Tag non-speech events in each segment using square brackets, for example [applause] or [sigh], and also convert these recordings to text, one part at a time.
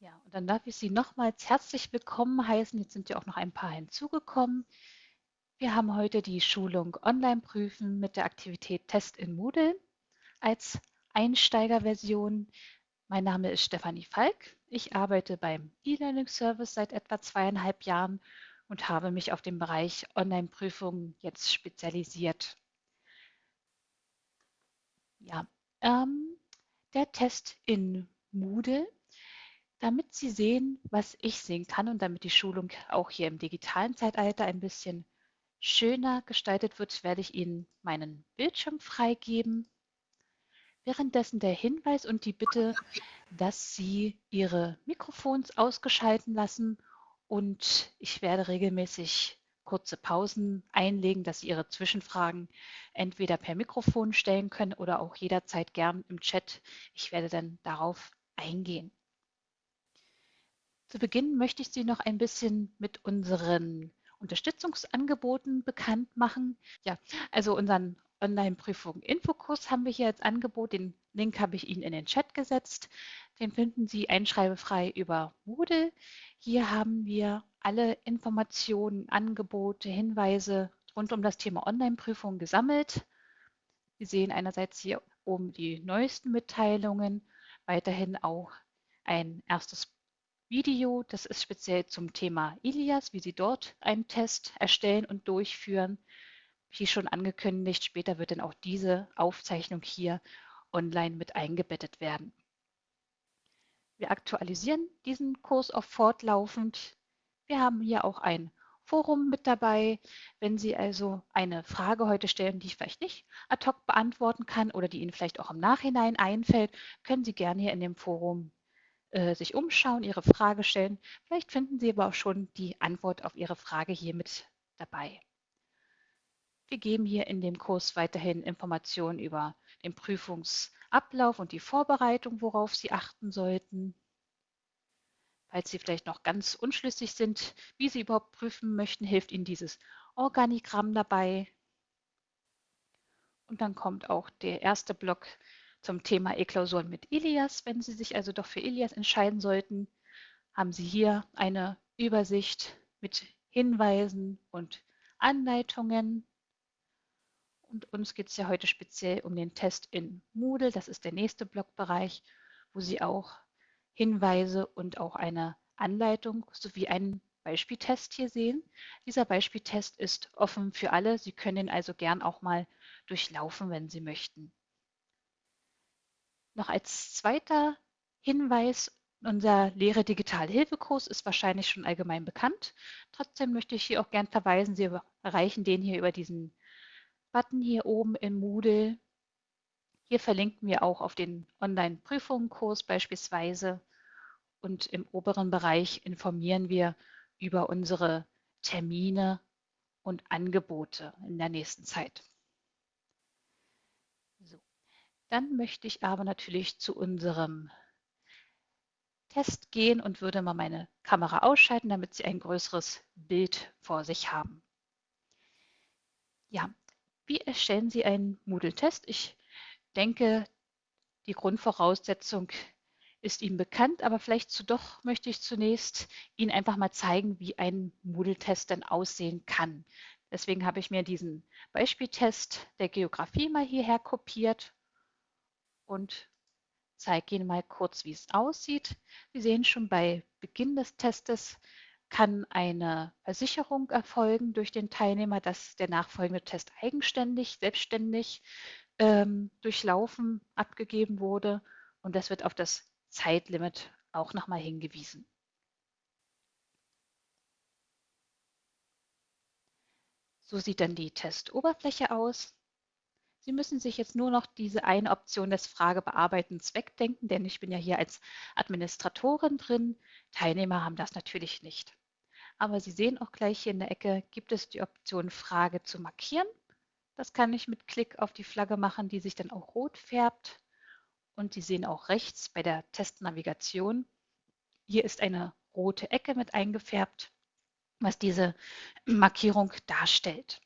Ja, und dann darf ich Sie nochmals herzlich willkommen heißen. Jetzt sind ja auch noch ein paar hinzugekommen. Wir haben heute die Schulung Online prüfen mit der Aktivität Test in Moodle als Einsteigerversion. Mein Name ist Stefanie Falk. Ich arbeite beim E-Learning Service seit etwa zweieinhalb Jahren und habe mich auf den Bereich Online-Prüfungen jetzt spezialisiert. Ja, ähm, der Test in Moodle damit Sie sehen, was ich sehen kann und damit die Schulung auch hier im digitalen Zeitalter ein bisschen schöner gestaltet wird, werde ich Ihnen meinen Bildschirm freigeben. Währenddessen der Hinweis und die Bitte, dass Sie Ihre Mikrofons ausgeschalten lassen und ich werde regelmäßig kurze Pausen einlegen, dass Sie Ihre Zwischenfragen entweder per Mikrofon stellen können oder auch jederzeit gern im Chat. Ich werde dann darauf eingehen. Zu Beginn möchte ich Sie noch ein bisschen mit unseren Unterstützungsangeboten bekannt machen. Ja, also unseren Online-Prüfung Infokurs haben wir hier als Angebot. Den Link habe ich Ihnen in den Chat gesetzt. Den finden Sie einschreibefrei über Moodle. Hier haben wir alle Informationen, Angebote, Hinweise rund um das Thema Online-Prüfung gesammelt. Sie sehen einerseits hier oben die neuesten Mitteilungen, weiterhin auch ein erstes Video, das ist speziell zum Thema Ilias, wie Sie dort einen Test erstellen und durchführen. Wie schon angekündigt, später wird dann auch diese Aufzeichnung hier online mit eingebettet werden. Wir aktualisieren diesen Kurs auch fortlaufend. Wir haben hier auch ein Forum mit dabei. Wenn Sie also eine Frage heute stellen, die ich vielleicht nicht ad hoc beantworten kann oder die Ihnen vielleicht auch im Nachhinein einfällt, können Sie gerne hier in dem Forum äh, sich umschauen, Ihre Frage stellen. Vielleicht finden Sie aber auch schon die Antwort auf Ihre Frage hier mit dabei. Wir geben hier in dem Kurs weiterhin Informationen über den Prüfungsablauf und die Vorbereitung, worauf Sie achten sollten. Falls Sie vielleicht noch ganz unschlüssig sind, wie Sie überhaupt prüfen möchten, hilft Ihnen dieses Organigramm dabei. Und dann kommt auch der erste Block zum Thema E-Klausuren mit Ilias. Wenn Sie sich also doch für Ilias entscheiden sollten, haben Sie hier eine Übersicht mit Hinweisen und Anleitungen. Und uns geht es ja heute speziell um den Test in Moodle. Das ist der nächste Blockbereich, wo Sie auch Hinweise und auch eine Anleitung sowie einen Beispieltest hier sehen. Dieser Beispieltest ist offen für alle. Sie können ihn also gern auch mal durchlaufen, wenn Sie möchten. Noch als zweiter Hinweis, unser Lehre Digital Hilfekurs ist wahrscheinlich schon allgemein bekannt. Trotzdem möchte ich hier auch gern verweisen, Sie erreichen den hier über diesen Button hier oben in Moodle. Hier verlinken wir auch auf den Online-Prüfungskurs beispielsweise und im oberen Bereich informieren wir über unsere Termine und Angebote in der nächsten Zeit. Dann möchte ich aber natürlich zu unserem Test gehen und würde mal meine Kamera ausschalten, damit Sie ein größeres Bild vor sich haben. Ja, wie erstellen Sie einen Moodle-Test? Ich denke, die Grundvoraussetzung ist Ihnen bekannt, aber vielleicht zu doch möchte ich zunächst Ihnen einfach mal zeigen, wie ein Moodle-Test denn aussehen kann. Deswegen habe ich mir diesen Beispieltest der Geografie mal hierher kopiert und zeige Ihnen mal kurz, wie es aussieht. Sie sehen schon bei Beginn des Testes kann eine Versicherung erfolgen durch den Teilnehmer, dass der nachfolgende Test eigenständig, selbstständig ähm, durchlaufen, abgegeben wurde. Und das wird auf das Zeitlimit auch nochmal hingewiesen. So sieht dann die Testoberfläche aus. Sie müssen sich jetzt nur noch diese eine Option des Fragebearbeitens wegdenken, denn ich bin ja hier als Administratorin drin. Teilnehmer haben das natürlich nicht. Aber Sie sehen auch gleich hier in der Ecke gibt es die Option Frage zu markieren. Das kann ich mit Klick auf die Flagge machen, die sich dann auch rot färbt. Und Sie sehen auch rechts bei der Testnavigation, hier ist eine rote Ecke mit eingefärbt, was diese Markierung darstellt.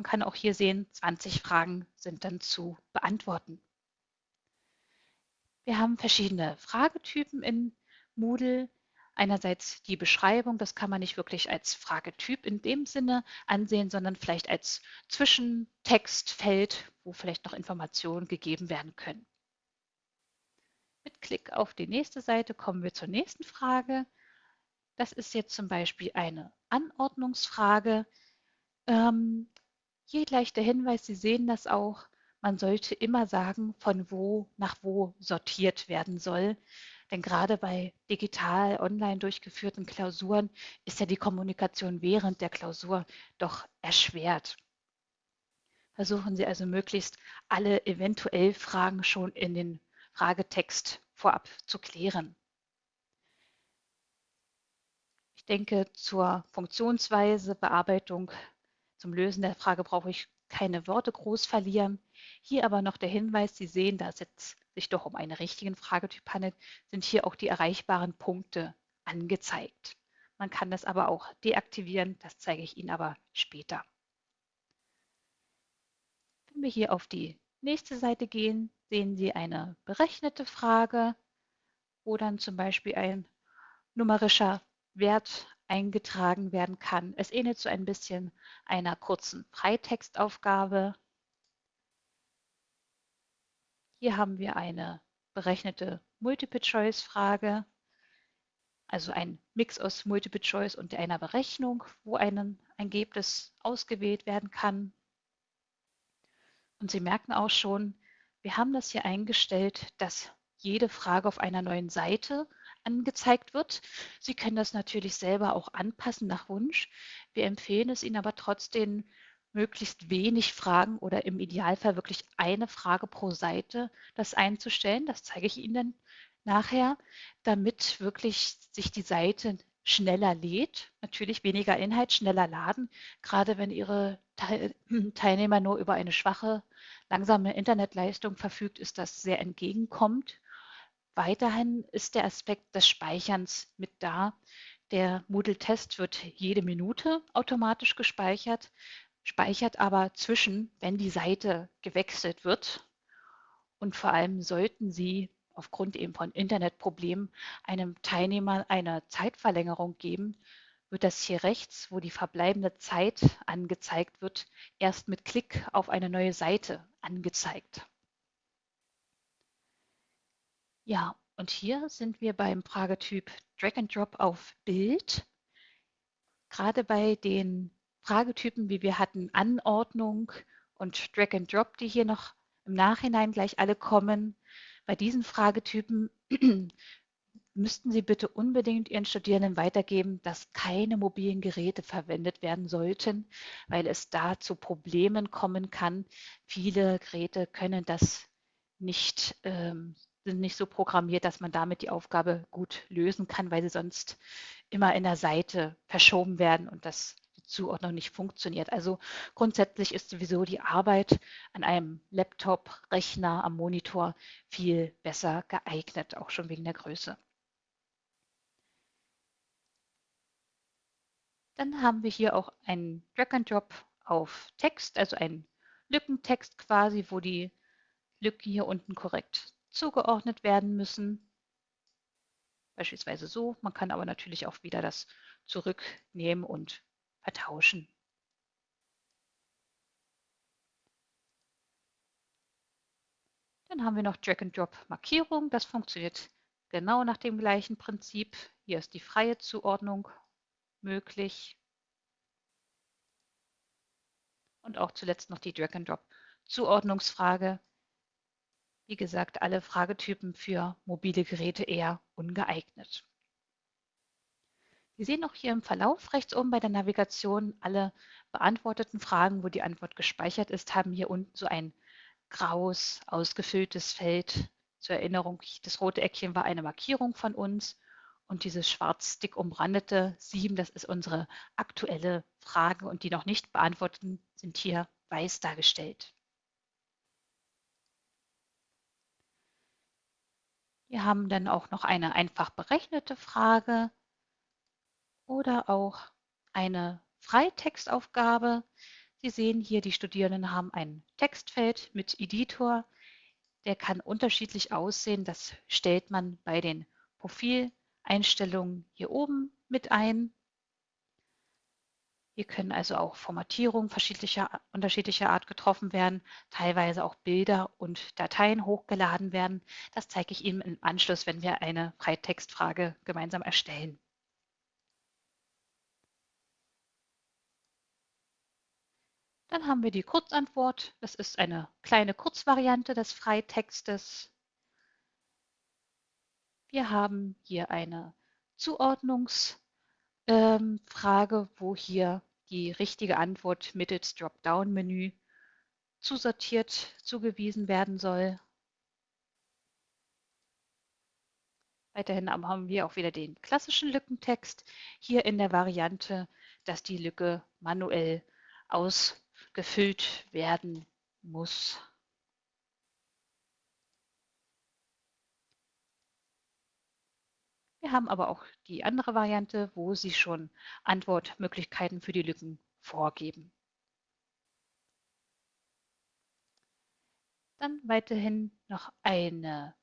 Man kann auch hier sehen, 20 Fragen sind dann zu beantworten. Wir haben verschiedene Fragetypen in Moodle einerseits die Beschreibung, das kann man nicht wirklich als Fragetyp in dem Sinne ansehen, sondern vielleicht als Zwischentextfeld, wo vielleicht noch Informationen gegeben werden können. Mit Klick auf die nächste Seite kommen wir zur nächsten Frage. Das ist jetzt zum Beispiel eine Anordnungsfrage. Ähm, hier gleich der Hinweis, Sie sehen das auch, man sollte immer sagen, von wo nach wo sortiert werden soll. Denn gerade bei digital online durchgeführten Klausuren ist ja die Kommunikation während der Klausur doch erschwert. Versuchen Sie also möglichst alle eventuell Fragen schon in den Fragetext vorab zu klären. Ich denke, zur Funktionsweise, Bearbeitung, zum Lösen der Frage brauche ich keine Worte groß verlieren. Hier aber noch der Hinweis, Sie sehen, da es jetzt sich doch um einen richtigen Fragetyp handelt, sind hier auch die erreichbaren Punkte angezeigt. Man kann das aber auch deaktivieren, das zeige ich Ihnen aber später. Wenn wir hier auf die nächste Seite gehen, sehen Sie eine berechnete Frage, wo dann zum Beispiel ein numerischer Wert eingetragen werden kann. Es ähnelt so ein bisschen einer kurzen Freitextaufgabe. Hier haben wir eine berechnete Multiple-Choice-Frage, also ein Mix aus Multiple-Choice und einer Berechnung, wo ein Ergebnis ausgewählt werden kann. Und Sie merken auch schon, wir haben das hier eingestellt, dass jede Frage auf einer neuen Seite angezeigt wird. Sie können das natürlich selber auch anpassen nach Wunsch. Wir empfehlen es Ihnen aber trotzdem, möglichst wenig Fragen oder im Idealfall wirklich eine Frage pro Seite das einzustellen. Das zeige ich Ihnen dann nachher, damit wirklich sich die Seite schneller lädt. Natürlich weniger Inhalt, schneller laden. Gerade wenn Ihre [clears throat] Teilnehmer nur über eine schwache, langsame Internetleistung verfügt, ist das sehr entgegenkommt. Weiterhin ist der Aspekt des Speicherns mit da. Der Moodle-Test wird jede Minute automatisch gespeichert, speichert aber zwischen, wenn die Seite gewechselt wird. Und vor allem sollten Sie aufgrund eben von Internetproblemen einem Teilnehmer eine Zeitverlängerung geben, wird das hier rechts, wo die verbleibende Zeit angezeigt wird, erst mit Klick auf eine neue Seite angezeigt. Ja, und hier sind wir beim Fragetyp Drag and Drop auf Bild. Gerade bei den Fragetypen, wie wir hatten, Anordnung und Drag and Drop, die hier noch im Nachhinein gleich alle kommen, bei diesen Fragetypen [clears throat] müssten Sie bitte unbedingt Ihren Studierenden weitergeben, dass keine mobilen Geräte verwendet werden sollten, weil es da zu Problemen kommen kann. Viele Geräte können das nicht ähm, sind nicht so programmiert, dass man damit die Aufgabe gut lösen kann, weil sie sonst immer in der Seite verschoben werden und das die Zuordnung nicht funktioniert. Also grundsätzlich ist sowieso die Arbeit an einem Laptop, Rechner, am Monitor viel besser geeignet, auch schon wegen der Größe. Dann haben wir hier auch einen Drag and Drop auf Text, also einen Lückentext quasi, wo die Lücken hier unten korrekt zugeordnet werden müssen. Beispielsweise so. Man kann aber natürlich auch wieder das zurücknehmen und vertauschen. Dann haben wir noch Drag-and-Drop-Markierung. Das funktioniert genau nach dem gleichen Prinzip. Hier ist die freie Zuordnung möglich. Und auch zuletzt noch die Drag-and-Drop-Zuordnungsfrage. Wie gesagt, alle Fragetypen für mobile Geräte eher ungeeignet. Sie sehen auch hier im Verlauf rechts oben bei der Navigation alle beantworteten Fragen, wo die Antwort gespeichert ist, haben hier unten so ein graues, ausgefülltes Feld. Zur Erinnerung, das rote Eckchen war eine Markierung von uns und dieses schwarz dick umrandete 7, das ist unsere aktuelle Frage und die noch nicht beantworteten sind hier weiß dargestellt. Wir haben dann auch noch eine einfach berechnete Frage oder auch eine Freitextaufgabe. Sie sehen hier, die Studierenden haben ein Textfeld mit Editor. Der kann unterschiedlich aussehen. Das stellt man bei den Profil Einstellungen hier oben mit ein. Hier können also auch Formatierungen verschiedlicher, unterschiedlicher Art getroffen werden, teilweise auch Bilder und Dateien hochgeladen werden. Das zeige ich Ihnen im Anschluss, wenn wir eine Freitextfrage gemeinsam erstellen. Dann haben wir die Kurzantwort. Das ist eine kleine Kurzvariante des Freitextes. Wir haben hier eine Zuordnungsfrage, ähm, wo hier die richtige Antwort mittels Dropdown-Menü zusortiert zugewiesen werden soll. Weiterhin haben wir auch wieder den klassischen Lückentext, hier in der Variante, dass die Lücke manuell ausgefüllt werden muss. Wir haben aber auch die andere Variante, wo Sie schon Antwortmöglichkeiten für die Lücken vorgeben. Dann weiterhin noch eine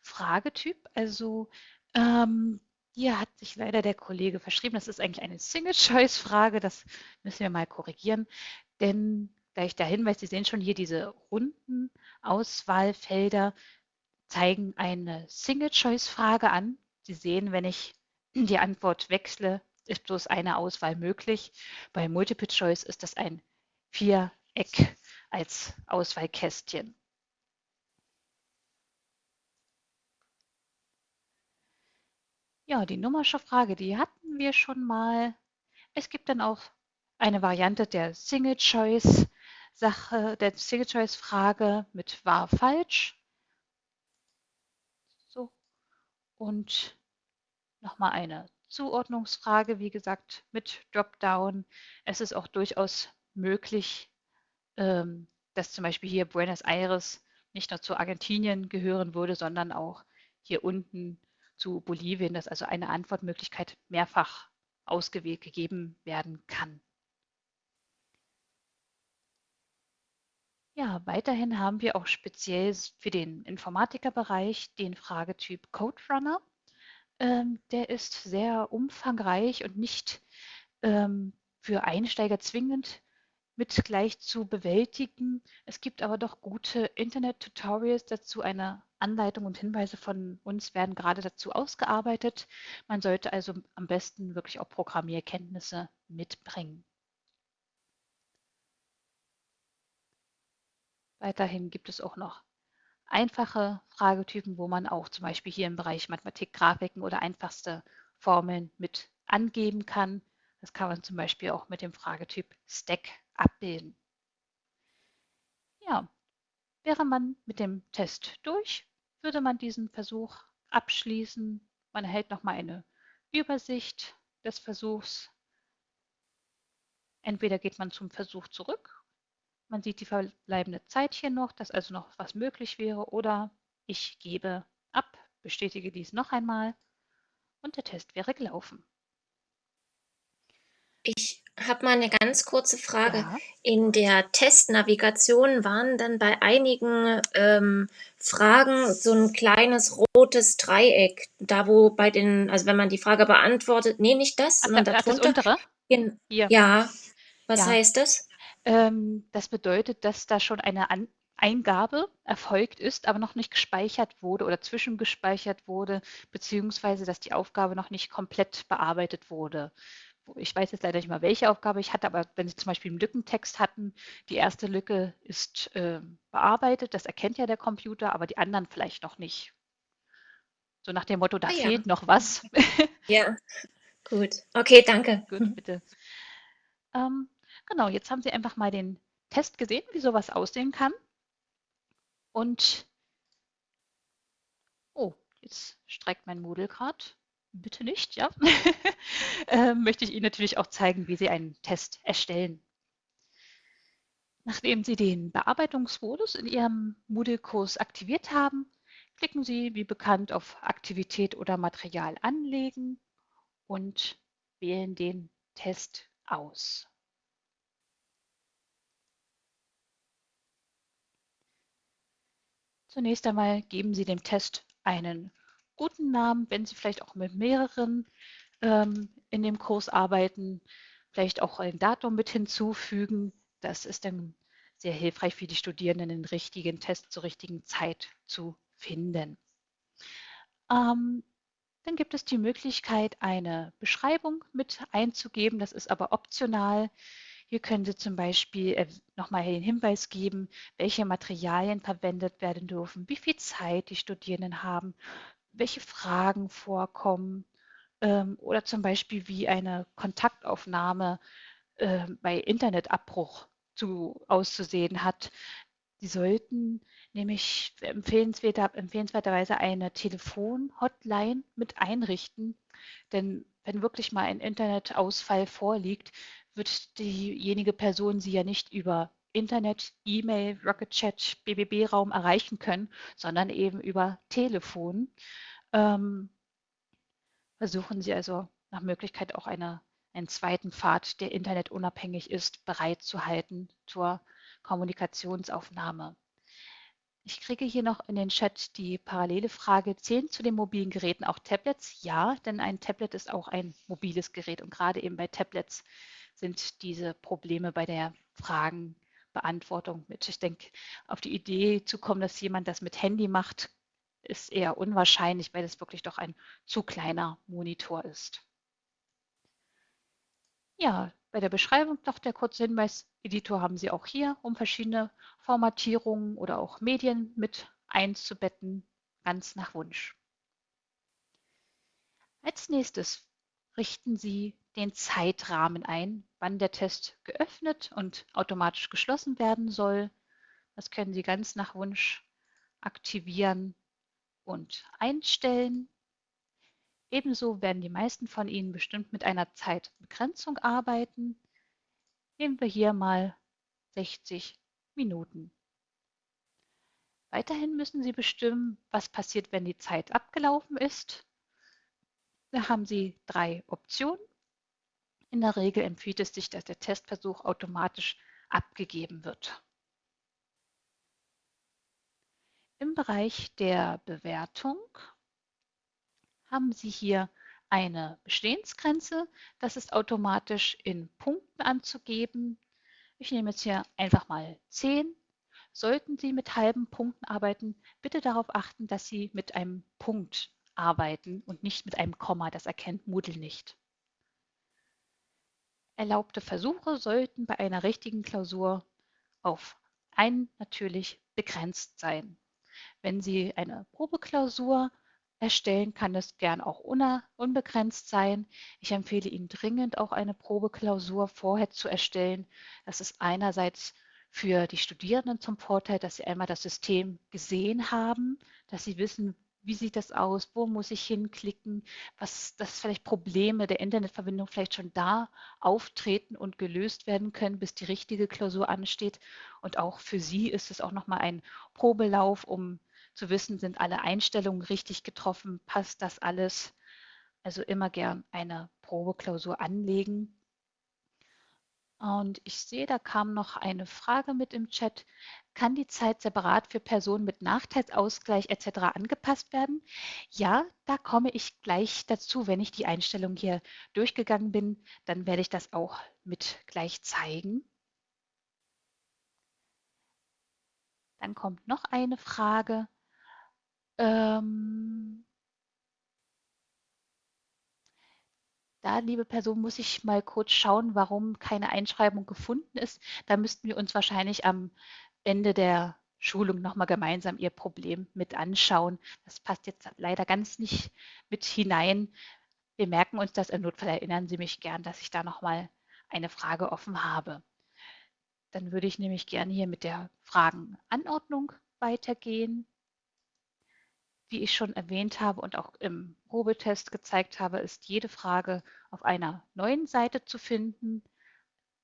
Fragetyp. Also ähm, hier hat sich leider der Kollege verschrieben. Das ist eigentlich eine Single-Choice-Frage. Das müssen wir mal korrigieren. Denn gleich der Hinweis, Sie sehen schon hier diese runden Auswahlfelder zeigen eine Single-Choice-Frage an. Sie sehen, wenn ich [clears throat] die Antwort wechsle, ist bloß eine Auswahl möglich. Bei Multiple Choice ist das ein Viereck als Auswahlkästchen. Ja, die numerische Frage, die hatten wir schon mal. Es gibt dann auch eine Variante der Single Choice Sache, der Single Choice Frage mit wahr falsch. So. Und nochmal eine Zuordnungsfrage, wie gesagt, mit Dropdown. Es ist auch durchaus möglich, ähm, dass zum Beispiel hier Buenos Aires nicht nur zu Argentinien gehören würde, sondern auch hier unten zu Bolivien, dass also eine Antwortmöglichkeit mehrfach ausgewählt gegeben werden kann. Ja, weiterhin haben wir auch speziell für den Informatikerbereich den Fragetyp Code Runner. Ähm, der ist sehr umfangreich und nicht ähm, für Einsteiger zwingend mit gleich zu bewältigen. Es gibt aber doch gute Internet-Tutorials dazu. Eine Anleitung und Hinweise von uns werden gerade dazu ausgearbeitet. Man sollte also am besten wirklich auch Programmierkenntnisse mitbringen. Weiterhin gibt es auch noch einfache Fragetypen, wo man auch zum Beispiel hier im Bereich Mathematik, Grafiken oder einfachste Formeln mit angeben kann. Das kann man zum Beispiel auch mit dem Fragetyp Stack abbilden. Ja, wäre man mit dem Test durch, würde man diesen Versuch abschließen. Man erhält nochmal eine Übersicht des Versuchs. Entweder geht man zum Versuch zurück man sieht die verbleibende Zeit hier noch, dass also noch was möglich wäre. Oder ich gebe ab, bestätige dies noch einmal und der Test wäre gelaufen. Ich habe mal eine ganz kurze Frage. Ja. In der Testnavigation waren dann bei einigen ähm, Fragen so ein kleines rotes Dreieck, da wo bei den, also wenn man die Frage beantwortet, nee, nicht das, sondern ach, darunter. Das untere? In, ja. Was ja. heißt das? Ähm, das bedeutet, dass da schon eine An Eingabe erfolgt ist, aber noch nicht gespeichert wurde oder zwischengespeichert wurde, beziehungsweise dass die Aufgabe noch nicht komplett bearbeitet wurde. Ich weiß jetzt leider nicht mal, welche Aufgabe ich hatte, aber wenn Sie zum Beispiel einen Lückentext hatten, die erste Lücke ist äh, bearbeitet, das erkennt ja der Computer, aber die anderen vielleicht noch nicht. So nach dem Motto, da ah, fehlt ja. noch was. Ja, [laughs] gut. Okay, danke. Gut, bitte. Ähm, Genau, jetzt haben Sie einfach mal den Test gesehen, wie sowas aussehen kann. Und, oh, jetzt streikt mein Moodle gerade. Bitte nicht, ja. [laughs] äh, möchte ich Ihnen natürlich auch zeigen, wie Sie einen Test erstellen. Nachdem Sie den Bearbeitungsmodus in Ihrem Moodle-Kurs aktiviert haben, klicken Sie wie bekannt auf Aktivität oder Material anlegen und wählen den Test aus. Zunächst einmal geben Sie dem Test einen guten Namen, wenn Sie vielleicht auch mit mehreren ähm, in dem Kurs arbeiten, vielleicht auch ein Datum mit hinzufügen. Das ist dann sehr hilfreich für die Studierenden, den richtigen Test zur richtigen Zeit zu finden. Ähm, dann gibt es die Möglichkeit, eine Beschreibung mit einzugeben. Das ist aber optional. Hier können Sie zum Beispiel äh, nochmal den Hinweis geben, welche Materialien verwendet werden dürfen, wie viel Zeit die Studierenden haben, welche Fragen vorkommen ähm, oder zum Beispiel wie eine Kontaktaufnahme äh, bei Internetabbruch zu, auszusehen hat. Sie sollten nämlich empfehlenswerter, empfehlenswerterweise eine Telefon-Hotline mit einrichten, denn wenn wirklich mal ein Internetausfall vorliegt, wird diejenige Person Sie ja nicht über Internet, E-Mail, Rocket Chat, BBB-Raum erreichen können, sondern eben über Telefon. Ähm, versuchen Sie also nach Möglichkeit auch eine, einen zweiten Pfad, der internetunabhängig ist, bereitzuhalten zur Kommunikationsaufnahme. Ich kriege hier noch in den Chat die parallele Frage, zählen zu den mobilen Geräten auch Tablets? Ja, denn ein Tablet ist auch ein mobiles Gerät und gerade eben bei Tablets sind diese Probleme bei der Fragenbeantwortung mit. Ich denke, auf die Idee zu kommen, dass jemand das mit Handy macht, ist eher unwahrscheinlich, weil es wirklich doch ein zu kleiner Monitor ist. Ja, bei der Beschreibung noch der kurze Hinweis, Editor haben Sie auch hier, um verschiedene Formatierungen oder auch Medien mit einzubetten, ganz nach Wunsch. Als nächstes richten Sie den Zeitrahmen ein, wann der Test geöffnet und automatisch geschlossen werden soll. Das können Sie ganz nach Wunsch aktivieren und einstellen. Ebenso werden die meisten von Ihnen bestimmt mit einer Zeitbegrenzung arbeiten. Nehmen wir hier mal 60 Minuten. Weiterhin müssen Sie bestimmen, was passiert, wenn die Zeit abgelaufen ist. Da haben Sie drei Optionen. In der Regel empfiehlt es sich, dass der Testversuch automatisch abgegeben wird. Im Bereich der Bewertung haben Sie hier eine Bestehensgrenze. Das ist automatisch in Punkten anzugeben. Ich nehme jetzt hier einfach mal 10. Sollten Sie mit halben Punkten arbeiten, bitte darauf achten, dass Sie mit einem Punkt arbeiten und nicht mit einem Komma. Das erkennt Moodle nicht. Erlaubte Versuche sollten bei einer richtigen Klausur auf einen natürlich begrenzt sein. Wenn Sie eine Probeklausur erstellen, kann das gern auch unbegrenzt sein. Ich empfehle Ihnen dringend auch eine Probeklausur vorher zu erstellen. Das ist einerseits für die Studierenden zum Vorteil, dass sie einmal das System gesehen haben, dass sie wissen, wie sieht das aus, wo muss ich hinklicken, was, dass vielleicht Probleme der Internetverbindung vielleicht schon da auftreten und gelöst werden können, bis die richtige Klausur ansteht. Und auch für Sie ist es auch nochmal ein Probelauf, um zu wissen, sind alle Einstellungen richtig getroffen, passt das alles. Also immer gern eine Probeklausur anlegen. Und ich sehe, da kam noch eine Frage mit im Chat. Kann die Zeit separat für Personen mit Nachteilsausgleich etc. angepasst werden? Ja, da komme ich gleich dazu. Wenn ich die Einstellung hier durchgegangen bin, dann werde ich das auch mit gleich zeigen. Dann kommt noch eine Frage. Ähm, da, liebe Person, muss ich mal kurz schauen, warum keine Einschreibung gefunden ist. Da müssten wir uns wahrscheinlich am Ende der Schulung nochmal gemeinsam Ihr Problem mit anschauen. Das passt jetzt leider ganz nicht mit hinein. Wir merken uns das. Im Notfall erinnern Sie mich gern, dass ich da nochmal eine Frage offen habe. Dann würde ich nämlich gerne hier mit der Fragenanordnung weitergehen. Wie ich schon erwähnt habe und auch im Probetest gezeigt habe, ist jede Frage auf einer neuen Seite zu finden.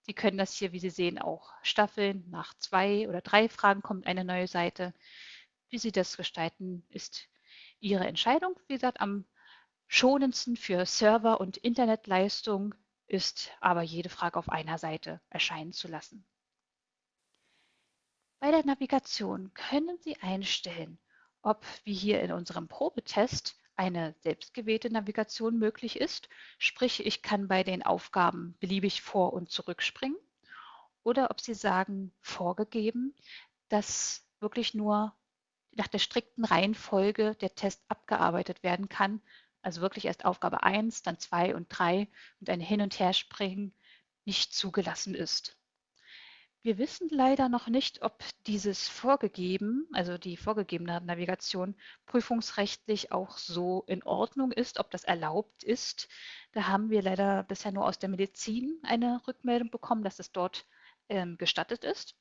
Sie können das hier, wie Sie sehen, auch staffeln. Nach zwei oder drei Fragen kommt eine neue Seite. Wie Sie das gestalten, ist Ihre Entscheidung. Wie gesagt, am schonendsten für Server- und Internetleistung ist aber jede Frage auf einer Seite erscheinen zu lassen. Bei der Navigation können Sie einstellen, ob wie hier in unserem Probetest eine selbstgewählte Navigation möglich ist, sprich ich kann bei den Aufgaben beliebig vor- und zurückspringen, oder ob Sie sagen, vorgegeben, dass wirklich nur nach der strikten Reihenfolge der Test abgearbeitet werden kann, also wirklich erst Aufgabe 1, dann 2 und 3 und ein Hin- und Herspringen nicht zugelassen ist. Wir wissen leider noch nicht, ob dieses vorgegeben, also die vorgegebene Navigation, prüfungsrechtlich auch so in Ordnung ist, ob das erlaubt ist. Da haben wir leider bisher nur aus der Medizin eine Rückmeldung bekommen, dass es dort ähm, gestattet ist.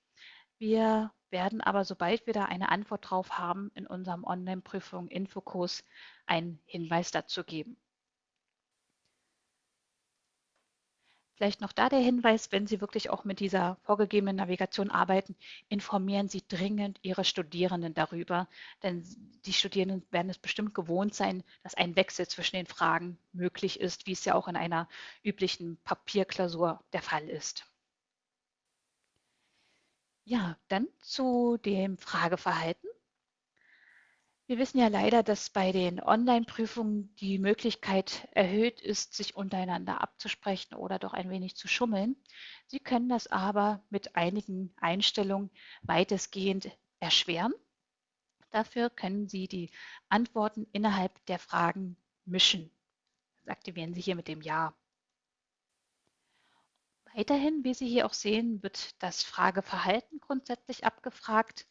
Wir werden aber, sobald wir da eine Antwort drauf haben, in unserem Online-Prüfung Infokurs einen Hinweis dazu geben. Vielleicht noch da der Hinweis, wenn Sie wirklich auch mit dieser vorgegebenen Navigation arbeiten, informieren Sie dringend Ihre Studierenden darüber, denn die Studierenden werden es bestimmt gewohnt sein, dass ein Wechsel zwischen den Fragen möglich ist, wie es ja auch in einer üblichen Papierklausur der Fall ist. Ja, dann zu dem Frageverhalten. Wir wissen ja leider, dass bei den Online-Prüfungen die Möglichkeit erhöht ist, sich untereinander abzusprechen oder doch ein wenig zu schummeln. Sie können das aber mit einigen Einstellungen weitestgehend erschweren. Dafür können Sie die Antworten innerhalb der Fragen mischen. Das aktivieren Sie hier mit dem Ja. Weiterhin, wie Sie hier auch sehen, wird das Frageverhalten grundsätzlich abgefragt.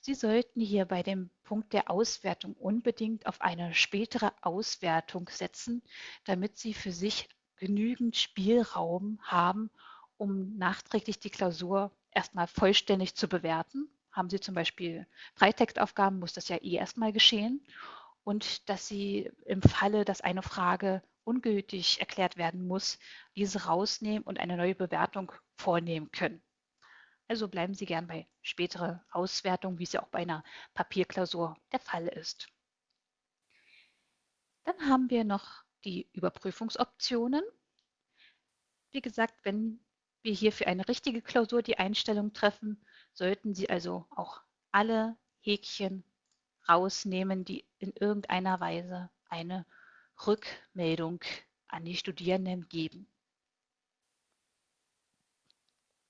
Sie sollten hier bei dem Punkt der Auswertung unbedingt auf eine spätere Auswertung setzen, damit Sie für sich genügend Spielraum haben, um nachträglich die Klausur erstmal vollständig zu bewerten. Haben Sie zum Beispiel Freitextaufgaben, muss das ja eh erstmal geschehen. Und dass Sie im Falle, dass eine Frage ungültig erklärt werden muss, diese rausnehmen und eine neue Bewertung vornehmen können. Also bleiben Sie gern bei späterer Auswertung, wie es ja auch bei einer Papierklausur der Fall ist. Dann haben wir noch die Überprüfungsoptionen. Wie gesagt, wenn wir hier für eine richtige Klausur die Einstellung treffen, sollten Sie also auch alle Häkchen rausnehmen, die in irgendeiner Weise eine Rückmeldung an die Studierenden geben.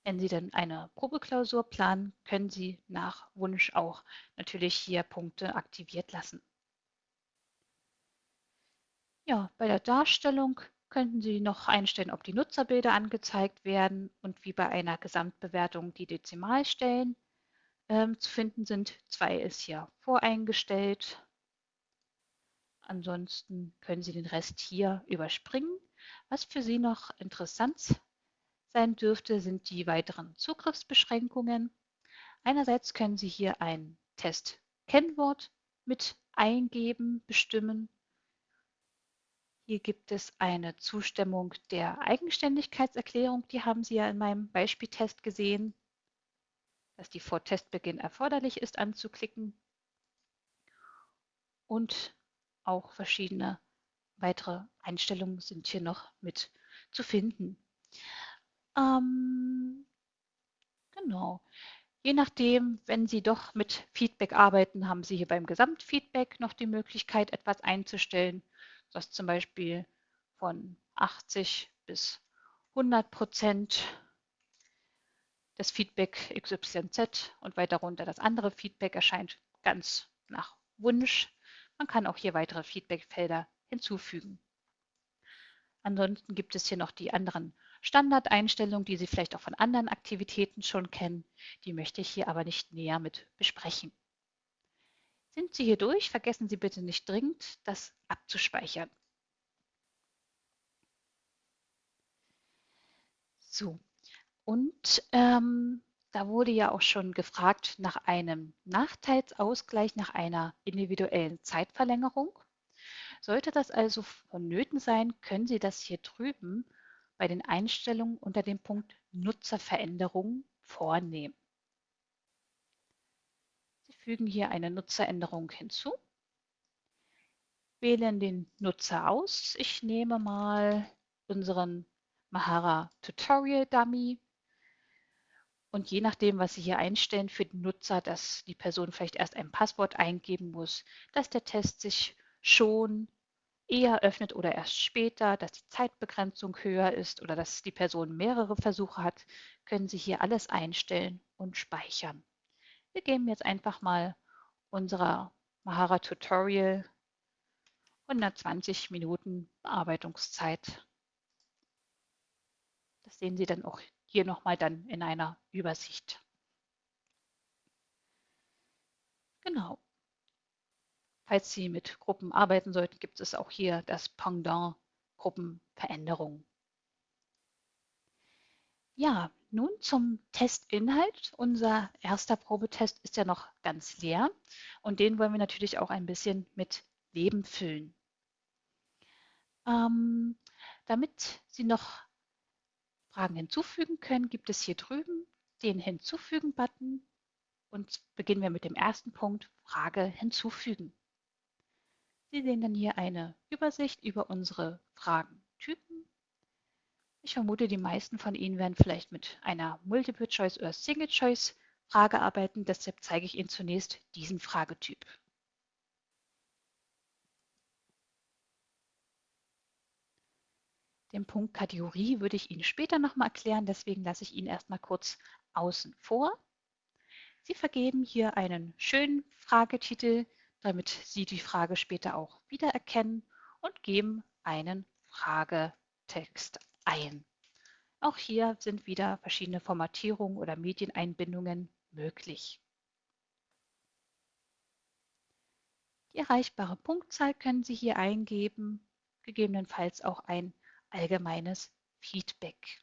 Wenn Sie dann eine Probeklausur planen, können Sie nach Wunsch auch natürlich hier Punkte aktiviert lassen. Ja, bei der Darstellung könnten Sie noch einstellen, ob die Nutzerbilder angezeigt werden und wie bei einer Gesamtbewertung die Dezimalstellen ähm, zu finden sind. Zwei ist hier voreingestellt. Ansonsten können Sie den Rest hier überspringen. Was für Sie noch interessant sein dürfte, sind die weiteren Zugriffsbeschränkungen. Einerseits können Sie hier ein Test-Kennwort mit eingeben, bestimmen. Hier gibt es eine Zustimmung der Eigenständigkeitserklärung, die haben Sie ja in meinem Beispieltest gesehen, dass die vor Testbeginn erforderlich ist anzuklicken. Und auch verschiedene weitere Einstellungen sind hier noch mit zu finden. Ähm, genau. Je nachdem, wenn Sie doch mit Feedback arbeiten, haben Sie hier beim Gesamtfeedback noch die Möglichkeit, etwas einzustellen, was zum Beispiel von 80 bis 100 Prozent das Feedback XYZ und weiter runter das andere Feedback erscheint ganz nach Wunsch. Man kann auch hier weitere Feedbackfelder hinzufügen. Ansonsten gibt es hier noch die anderen Standardeinstellungen, die Sie vielleicht auch von anderen Aktivitäten schon kennen. Die möchte ich hier aber nicht näher mit besprechen. Sind Sie hier durch, vergessen Sie bitte nicht dringend, das abzuspeichern. So, und ähm, da wurde ja auch schon gefragt nach einem Nachteilsausgleich, nach einer individuellen Zeitverlängerung. Sollte das also vonnöten sein, können Sie das hier drüben bei den Einstellungen unter dem Punkt Nutzerveränderungen vornehmen. Sie fügen hier eine Nutzeränderung hinzu, wählen den Nutzer aus. Ich nehme mal unseren Mahara Tutorial Dummy und je nachdem, was Sie hier einstellen für den Nutzer, dass die Person vielleicht erst ein Passwort eingeben muss, dass der Test sich schon eher öffnet oder erst später, dass die Zeitbegrenzung höher ist oder dass die Person mehrere Versuche hat, können Sie hier alles einstellen und speichern. Wir geben jetzt einfach mal unserer Mahara Tutorial 120 Minuten Bearbeitungszeit. Das sehen Sie dann auch hier nochmal dann in einer Übersicht. Genau. Falls Sie mit Gruppen arbeiten sollten, gibt es auch hier das Pendant Gruppenveränderung. Ja, nun zum Testinhalt. Unser erster Probetest ist ja noch ganz leer und den wollen wir natürlich auch ein bisschen mit Leben füllen. Ähm, damit Sie noch Fragen hinzufügen können, gibt es hier drüben den Hinzufügen-Button und beginnen wir mit dem ersten Punkt, Frage hinzufügen. Sie sehen dann hier eine Übersicht über unsere Fragentypen. Ich vermute, die meisten von Ihnen werden vielleicht mit einer Multiple-Choice- oder Single-Choice-Frage arbeiten. Deshalb zeige ich Ihnen zunächst diesen Fragetyp. Den Punkt Kategorie würde ich Ihnen später nochmal erklären, deswegen lasse ich ihn erstmal kurz außen vor. Sie vergeben hier einen schönen Fragetitel, damit Sie die Frage später auch wiedererkennen und geben einen Fragetext ein. Auch hier sind wieder verschiedene Formatierungen oder Medieneinbindungen möglich. Die erreichbare Punktzahl können Sie hier eingeben, gegebenenfalls auch ein allgemeines Feedback.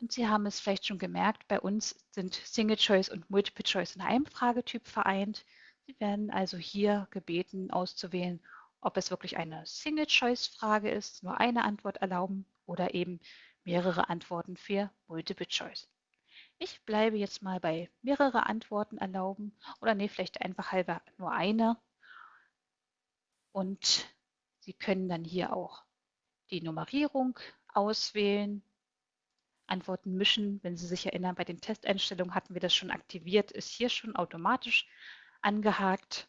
Und Sie haben es vielleicht schon gemerkt, bei uns sind Single Choice und Multiple Choice in einem Fragetyp vereint. Sie werden also hier gebeten auszuwählen, ob es wirklich eine Single Choice Frage ist, nur eine Antwort erlauben oder eben mehrere Antworten für Multiple Choice. Ich bleibe jetzt mal bei mehrere Antworten erlauben oder nee, vielleicht einfach halber nur eine. Und Sie können dann hier auch die Nummerierung auswählen Antworten mischen. Wenn Sie sich erinnern, bei den Testeinstellungen hatten wir das schon aktiviert, ist hier schon automatisch angehakt.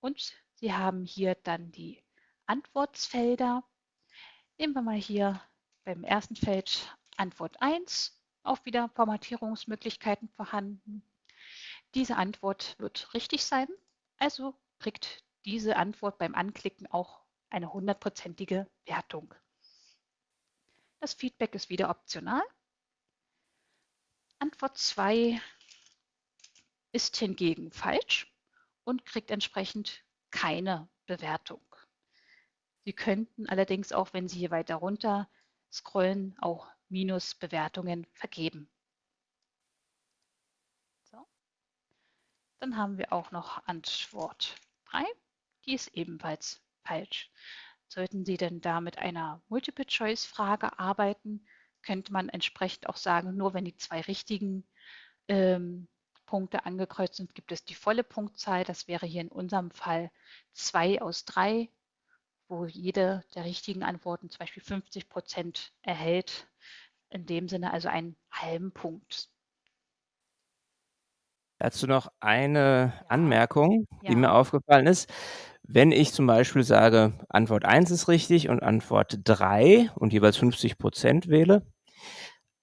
Und Sie haben hier dann die Antwortfelder. Nehmen wir mal hier beim ersten Feld Antwort 1, auch wieder Formatierungsmöglichkeiten vorhanden. Diese Antwort wird richtig sein, also kriegt diese Antwort beim Anklicken auch eine hundertprozentige Wertung. Das Feedback ist wieder optional. Antwort 2 ist hingegen falsch und kriegt entsprechend keine Bewertung. Sie könnten allerdings auch, wenn Sie hier weiter runter scrollen, auch Minusbewertungen vergeben. So. Dann haben wir auch noch Antwort 3. Die ist ebenfalls falsch. Sollten Sie denn da mit einer Multiple-Choice-Frage arbeiten, könnte man entsprechend auch sagen, nur wenn die zwei richtigen ähm, Punkte angekreuzt sind, gibt es die volle Punktzahl. Das wäre hier in unserem Fall zwei aus drei, wo jede der richtigen Antworten zum Beispiel 50 Prozent erhält. In dem Sinne also einen halben Punkt. Dazu noch eine ja. Anmerkung, die ja. mir aufgefallen ist. Wenn ich zum Beispiel sage, Antwort 1 ist richtig und Antwort 3 und jeweils 50 Prozent wähle,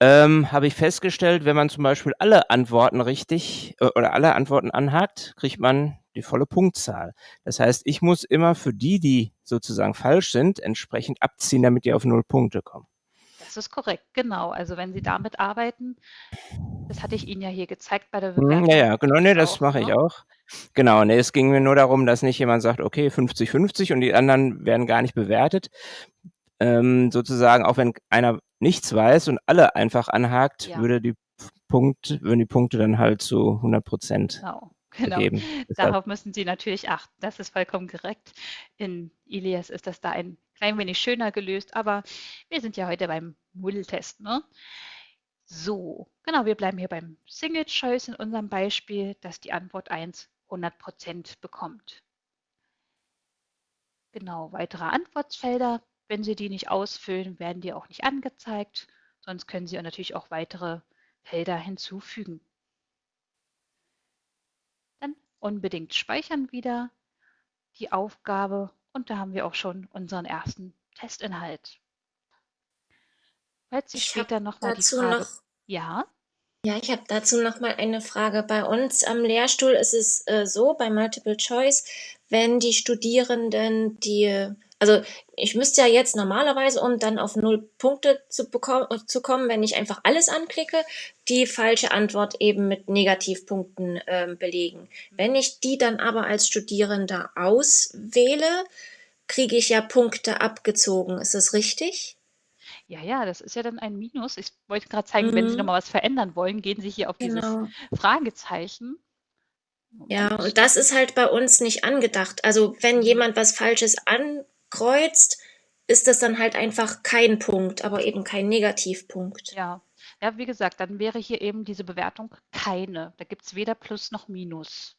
ähm, habe ich festgestellt, wenn man zum Beispiel alle Antworten richtig äh, oder alle Antworten anhakt, kriegt man die volle Punktzahl. Das heißt, ich muss immer für die, die sozusagen falsch sind, entsprechend abziehen, damit die auf null Punkte kommen. Das ist korrekt, genau. Also wenn Sie damit arbeiten, das hatte ich Ihnen ja hier gezeigt bei der hm, Bewerbung. Ja, ja, genau, nee, das mache ich ne? auch. Genau, nee, es ging mir nur darum, dass nicht jemand sagt, okay, 50-50 und die anderen werden gar nicht bewertet. Ähm, sozusagen, auch wenn einer nichts weiß und alle einfach anhakt, ja. würde die Punkt, würden die Punkte dann halt zu 100 Prozent genau. Genau, gegeben. [laughs] darauf müssen Sie natürlich achten. Das ist vollkommen korrekt. In Ilias ist das da ein klein wenig schöner gelöst, aber wir sind ja heute beim Moodle-Test. Ne? So, genau, wir bleiben hier beim Single Choice in unserem Beispiel, dass die Antwort 1 100 Prozent bekommt. Genau, weitere Antwortfelder wenn Sie die nicht ausfüllen, werden die auch nicht angezeigt. Sonst können Sie natürlich auch weitere Felder hinzufügen. Dann unbedingt speichern wieder. die Aufgabe und da haben wir auch schon unseren ersten Testinhalt. Falls Sie ich später nochmal die Frage... Noch, ja? Ja, ich habe dazu noch mal eine Frage. Bei uns am Lehrstuhl ist es äh, so, bei Multiple Choice, wenn die Studierenden die, also ich müsste ja jetzt normalerweise, um dann auf null Punkte zu, bekommen, zu kommen, wenn ich einfach alles anklicke, die falsche Antwort eben mit Negativpunkten äh, belegen. Wenn ich die dann aber als Studierender auswähle, kriege ich ja Punkte abgezogen. Ist das richtig? Ja, ja, das ist ja dann ein Minus. Ich wollte gerade zeigen, wenn Sie noch mhm. mal was verändern wollen, gehen Sie hier auf dieses Genau. Fragezeichen. Ja, und das ist halt bei uns nicht angedacht. Also, wenn mhm. jemand was Falsches ankreuzt, ist das dann halt einfach kein Punkt, aber eben kein Negativpunkt. Ja. Ja, wie gesagt, dann wäre hier eben diese Bewertung keine. Da gibt es weder Plus noch Minus.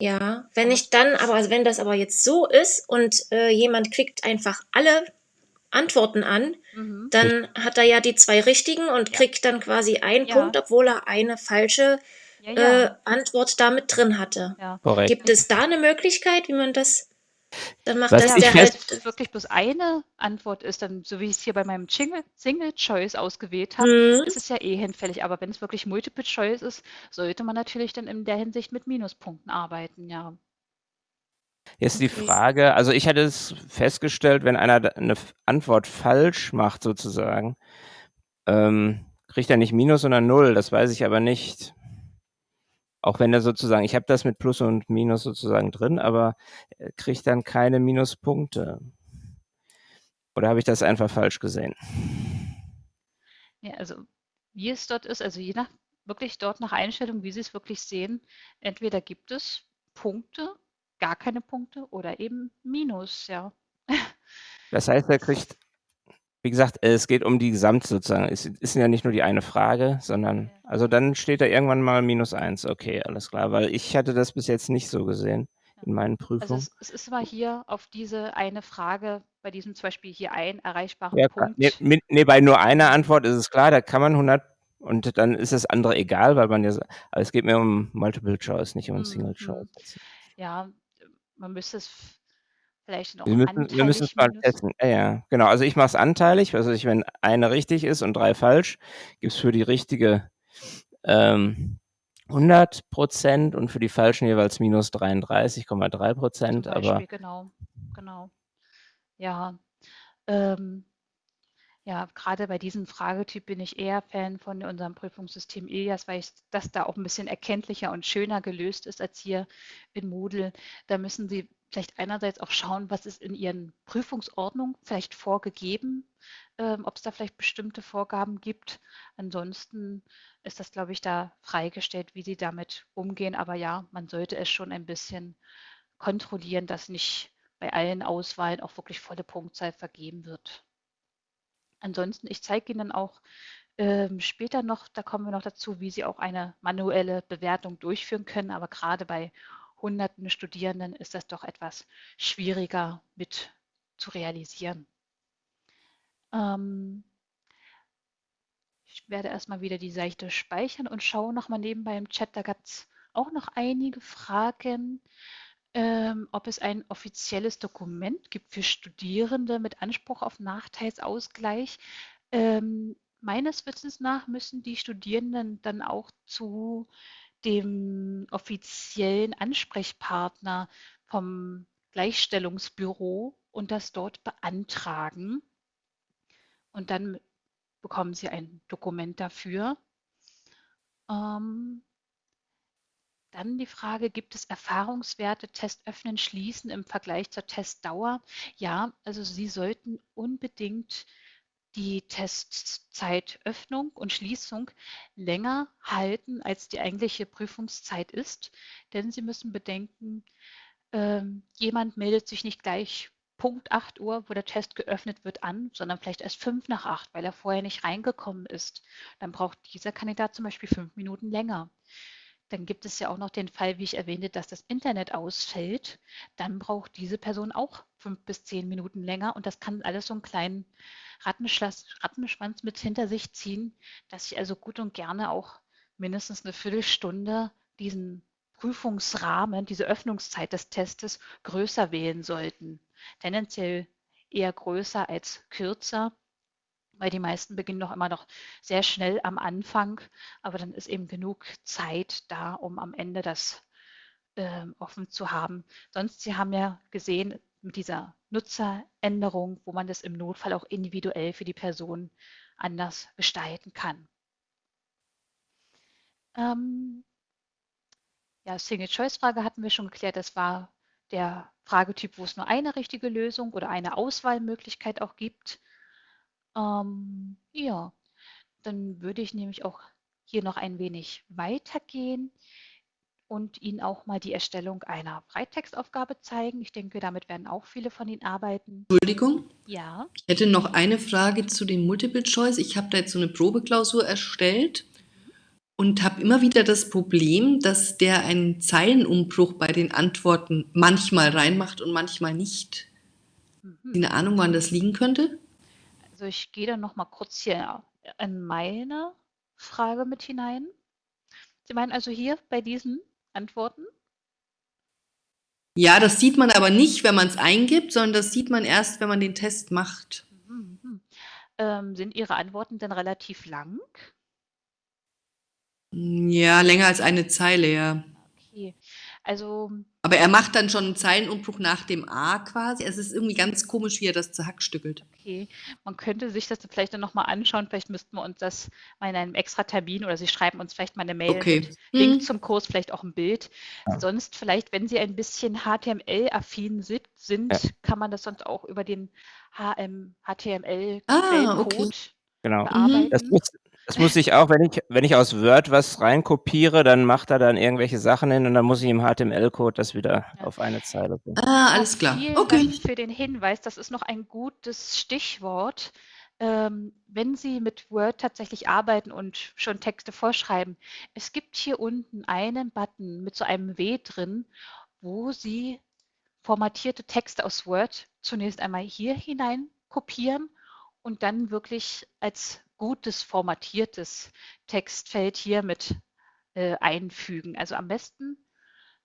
Ja, wenn ich dann aber also wenn das aber jetzt so ist und, äh, jemand klickt einfach alle Antworten an, mhm. dann hat er ja die zwei richtigen und ja. kriegt dann quasi einen ja. Punkt, obwohl er eine falsche ja, äh, Antwort damit drin hatte. Gibt es da eine Möglichkeit, wie man das dann macht, Was dass der halt wirklich bloß eine Antwort ist, dann so wie ich es hier bei meinem Single, Single Choice ausgewählt habe, mhm. ist es ja eh hinfällig. Aber wenn es wirklich Multiple Choice ist, sollte man natürlich dann in der Hinsicht mit Minuspunkten arbeiten, ja. Jetzt die Frage, also ich hatte es festgestellt, wenn einer eine Antwort falsch macht sozusagen, ähm, kriegt er nicht Minus, sondern Null. Das weiß ich aber nicht. Auch wenn er sozusagen, ich habe das mit Plus und Minus sozusagen drin, aber er kriegt dann keine Minuspunkte. Oder habe ich das einfach falsch gesehen? Ja, also wie es dort ist, also je nach wirklich dort nach Einstellung, wie Sie es wirklich sehen, entweder gibt es Punkte gar keine Punkte oder eben Minus, ja. Das heißt, er kriegt, wie gesagt, es geht um die Gesamt sozusagen. Es ist ja nicht nur die eine Frage, sondern, also dann steht da irgendwann mal minus eins. Okay, alles klar, weil ich hatte das bis jetzt nicht so gesehen in meinen Prüfungen. Also es, es ist mal hier auf diese eine Frage, bei diesem zum Beispiel hier ein erreichbaren ja, Punkt. Nee, nee, bei nur einer Antwort ist es klar, da kann man 100 und dann ist das andere egal, weil man ja, aber es geht mir um Multiple Choice, nicht um mhm. Single Choice. Ja, man müsste es vielleicht noch wir müssen, wir müssen es mal testen. Ja, ja, genau. Also ich mache es anteilig. Also ich, wenn eine richtig ist und drei falsch, gibt es für die richtige ähm, 100 Prozent und für die falschen jeweils minus 33,3 Prozent. Aber genau, genau. Ja, ähm, ja, gerade bei diesem Fragetyp bin ich eher Fan von unserem Prüfungssystem Ilias, weil das da auch ein bisschen erkenntlicher und schöner gelöst ist als hier in Moodle. Da müssen Sie vielleicht einerseits auch schauen, was ist in Ihren Prüfungsordnungen vielleicht vorgegeben, ähm, ob es da vielleicht bestimmte Vorgaben gibt. Ansonsten ist das, glaube ich, da freigestellt, wie Sie damit umgehen. Aber ja, man sollte es schon ein bisschen kontrollieren, dass nicht bei allen Auswahlen auch wirklich volle Punktzahl vergeben wird. Ansonsten, ich zeige Ihnen auch ähm, später noch, da kommen wir noch dazu, wie Sie auch eine manuelle Bewertung durchführen können. Aber gerade bei hunderten Studierenden ist das doch etwas schwieriger mit zu realisieren. Ähm, ich werde erstmal wieder die Seite speichern und schaue nochmal nebenbei im Chat. Da gab es auch noch einige Fragen ähm, ob es ein offizielles Dokument gibt für Studierende mit Anspruch auf Nachteilsausgleich. Ähm, meines Wissens nach müssen die Studierenden dann auch zu dem offiziellen Ansprechpartner vom Gleichstellungsbüro und das dort beantragen. Und dann bekommen sie ein Dokument dafür. Ähm, dann die Frage, gibt es Erfahrungswerte, Test öffnen, schließen im Vergleich zur Testdauer? Ja, also Sie sollten unbedingt die Testzeitöffnung und Schließung länger halten, als die eigentliche Prüfungszeit ist. Denn Sie müssen bedenken, ähm, jemand meldet sich nicht gleich Punkt 8 Uhr, wo der Test geöffnet wird, an, sondern vielleicht erst 5 nach 8, weil er vorher nicht reingekommen ist. Dann braucht dieser Kandidat zum Beispiel fünf Minuten länger. Dann gibt es ja auch noch den Fall, wie ich erwähnte, dass das Internet ausfällt. Dann braucht diese Person auch fünf bis zehn Minuten länger und das kann alles so einen kleinen Rattenschwanz mit hinter sich ziehen, dass ich also gut und gerne auch mindestens eine Viertelstunde diesen Prüfungsrahmen, diese Öffnungszeit des Testes größer wählen sollten. Tendenziell eher größer als kürzer, weil die meisten beginnen doch immer noch sehr schnell am Anfang, aber dann ist eben genug Zeit da, um am Ende das äh, offen zu haben. Sonst, Sie haben ja gesehen, mit dieser Nutzeränderung, wo man das im Notfall auch individuell für die Person anders gestalten kann. Ähm, ja, Single-Choice-Frage hatten wir schon geklärt. Das war der Fragetyp, wo es nur eine richtige Lösung oder eine Auswahlmöglichkeit auch gibt. Ähm, ja, dann würde ich nämlich auch hier noch ein wenig weitergehen und Ihnen auch mal die Erstellung einer Freitextaufgabe zeigen. Ich denke, damit werden auch viele von Ihnen arbeiten. Entschuldigung. Ja. Ich hätte noch eine Frage zu dem Multiple Choice. Ich habe da jetzt so eine Probeklausur erstellt und habe immer wieder das Problem, dass der einen Zeilenumbruch bei den Antworten manchmal reinmacht und manchmal nicht. Mhm. Eine Ahnung, wann das liegen könnte? Also ich gehe dann noch mal kurz hier in meine Frage mit hinein. Sie meinen also hier bei diesen Antworten? Ja, das sieht man aber nicht, wenn man es eingibt, sondern das sieht man erst, wenn man den Test macht. Mhm. Ähm, sind Ihre Antworten denn relativ lang? Ja, länger als eine Zeile, ja. Okay. Also aber er macht dann schon einen Zeilenumbruch nach dem A quasi. Es ist irgendwie ganz komisch, wie er das zerhackstückelt. Okay, man könnte sich das vielleicht dann nochmal anschauen. Vielleicht müssten wir uns das mal in einem extra Termin oder Sie schreiben uns vielleicht mal eine Mail okay. mit Link hm. zum Kurs, vielleicht auch ein Bild. Ja. Sonst vielleicht, wenn Sie ein bisschen HTML-affin sind, ja. kann man das sonst auch über den HTML-Code ah, okay. Genau. bearbeiten. Das muss, das muss ich auch, wenn ich, wenn ich aus Word was reinkopiere, dann macht er dann irgendwelche Sachen hin und dann muss ich im HTML-Code das wieder ja. auf eine Zeile bringen. Ah, alles klar. Vielen okay. Dank für den Hinweis. Das ist noch ein gutes Stichwort. Ähm, wenn Sie mit Word tatsächlich arbeiten und schon Texte vorschreiben, es gibt hier unten einen Button mit so einem W drin, wo Sie formatierte Texte aus Word zunächst einmal hier hinein kopieren und dann wirklich als gutes formatiertes Textfeld hier mit äh, einfügen. Also am besten,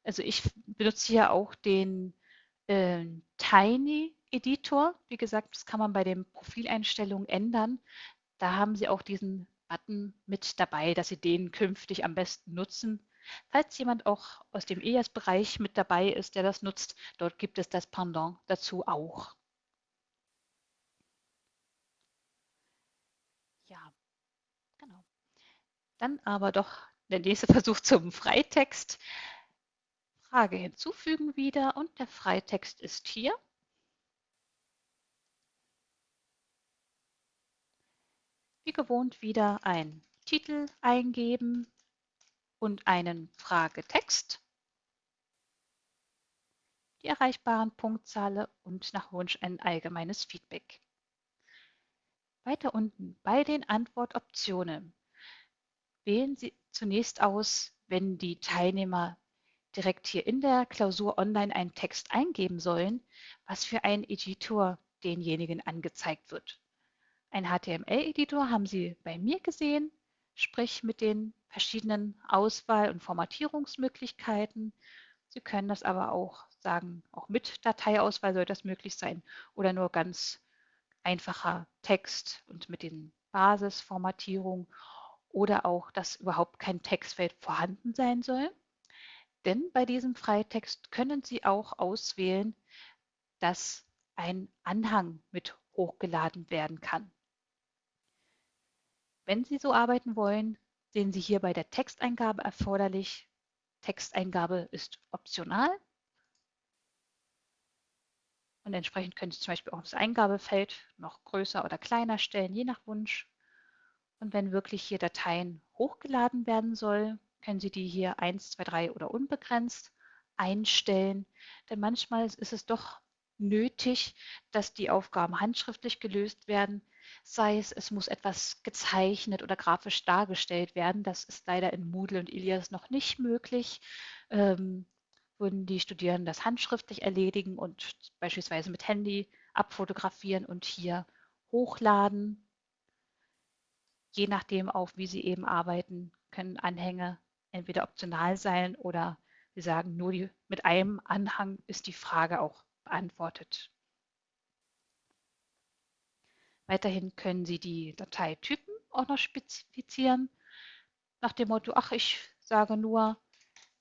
also ich benutze hier auch den äh, Tiny Editor. Wie gesagt, das kann man bei den Profileinstellungen ändern. Da haben Sie auch diesen Button mit dabei, dass Sie den künftig am besten nutzen. Falls jemand auch aus dem EAS-Bereich mit dabei ist, der das nutzt, dort gibt es das Pendant dazu auch. Dann aber doch der nächste [laughs] Versuch zum Freitext. Frage hinzufügen wieder und der Freitext ist hier. Wie gewohnt wieder ein Titel eingeben und einen Fragetext. Die erreichbaren Punktzahl und nach Wunsch ein allgemeines Feedback. Weiter unten bei den Antwortoptionen Wählen Sie zunächst aus, wenn die Teilnehmer direkt hier in der Klausur online einen Text eingeben sollen, was für ein Editor denjenigen angezeigt wird. Ein HTML-Editor haben Sie bei mir gesehen, sprich mit den verschiedenen Auswahl- und Formatierungsmöglichkeiten. Sie können das aber auch sagen, auch mit Dateiauswahl soll das möglich sein oder nur ganz einfacher Text und mit den Basisformatierungen oder auch, dass überhaupt kein Textfeld vorhanden sein soll. Denn bei diesem Freitext können Sie auch auswählen, dass ein Anhang mit hochgeladen werden kann. Wenn Sie so arbeiten wollen, sehen Sie hier bei der Texteingabe erforderlich. Texteingabe ist optional. Und entsprechend können Sie zum Beispiel auch das Eingabefeld noch größer oder kleiner stellen, je nach Wunsch. Und wenn wirklich hier Dateien hochgeladen werden soll, können Sie die hier 1, 2, 3 oder unbegrenzt einstellen. Denn manchmal ist es doch nötig, dass die Aufgaben handschriftlich gelöst werden. Sei es, es muss etwas gezeichnet oder grafisch dargestellt werden. Das ist leider in Moodle und Ilias noch nicht möglich. Ähm, würden die Studierenden das handschriftlich erledigen und beispielsweise mit Handy abfotografieren und hier hochladen je nachdem auch, wie Sie eben arbeiten, können Anhänge entweder optional sein oder Sie sagen nur, die, mit einem Anhang ist die Frage auch beantwortet. Weiterhin können Sie die Dateitypen auch noch spezifizieren, nach dem Motto, ach, ich sage nur,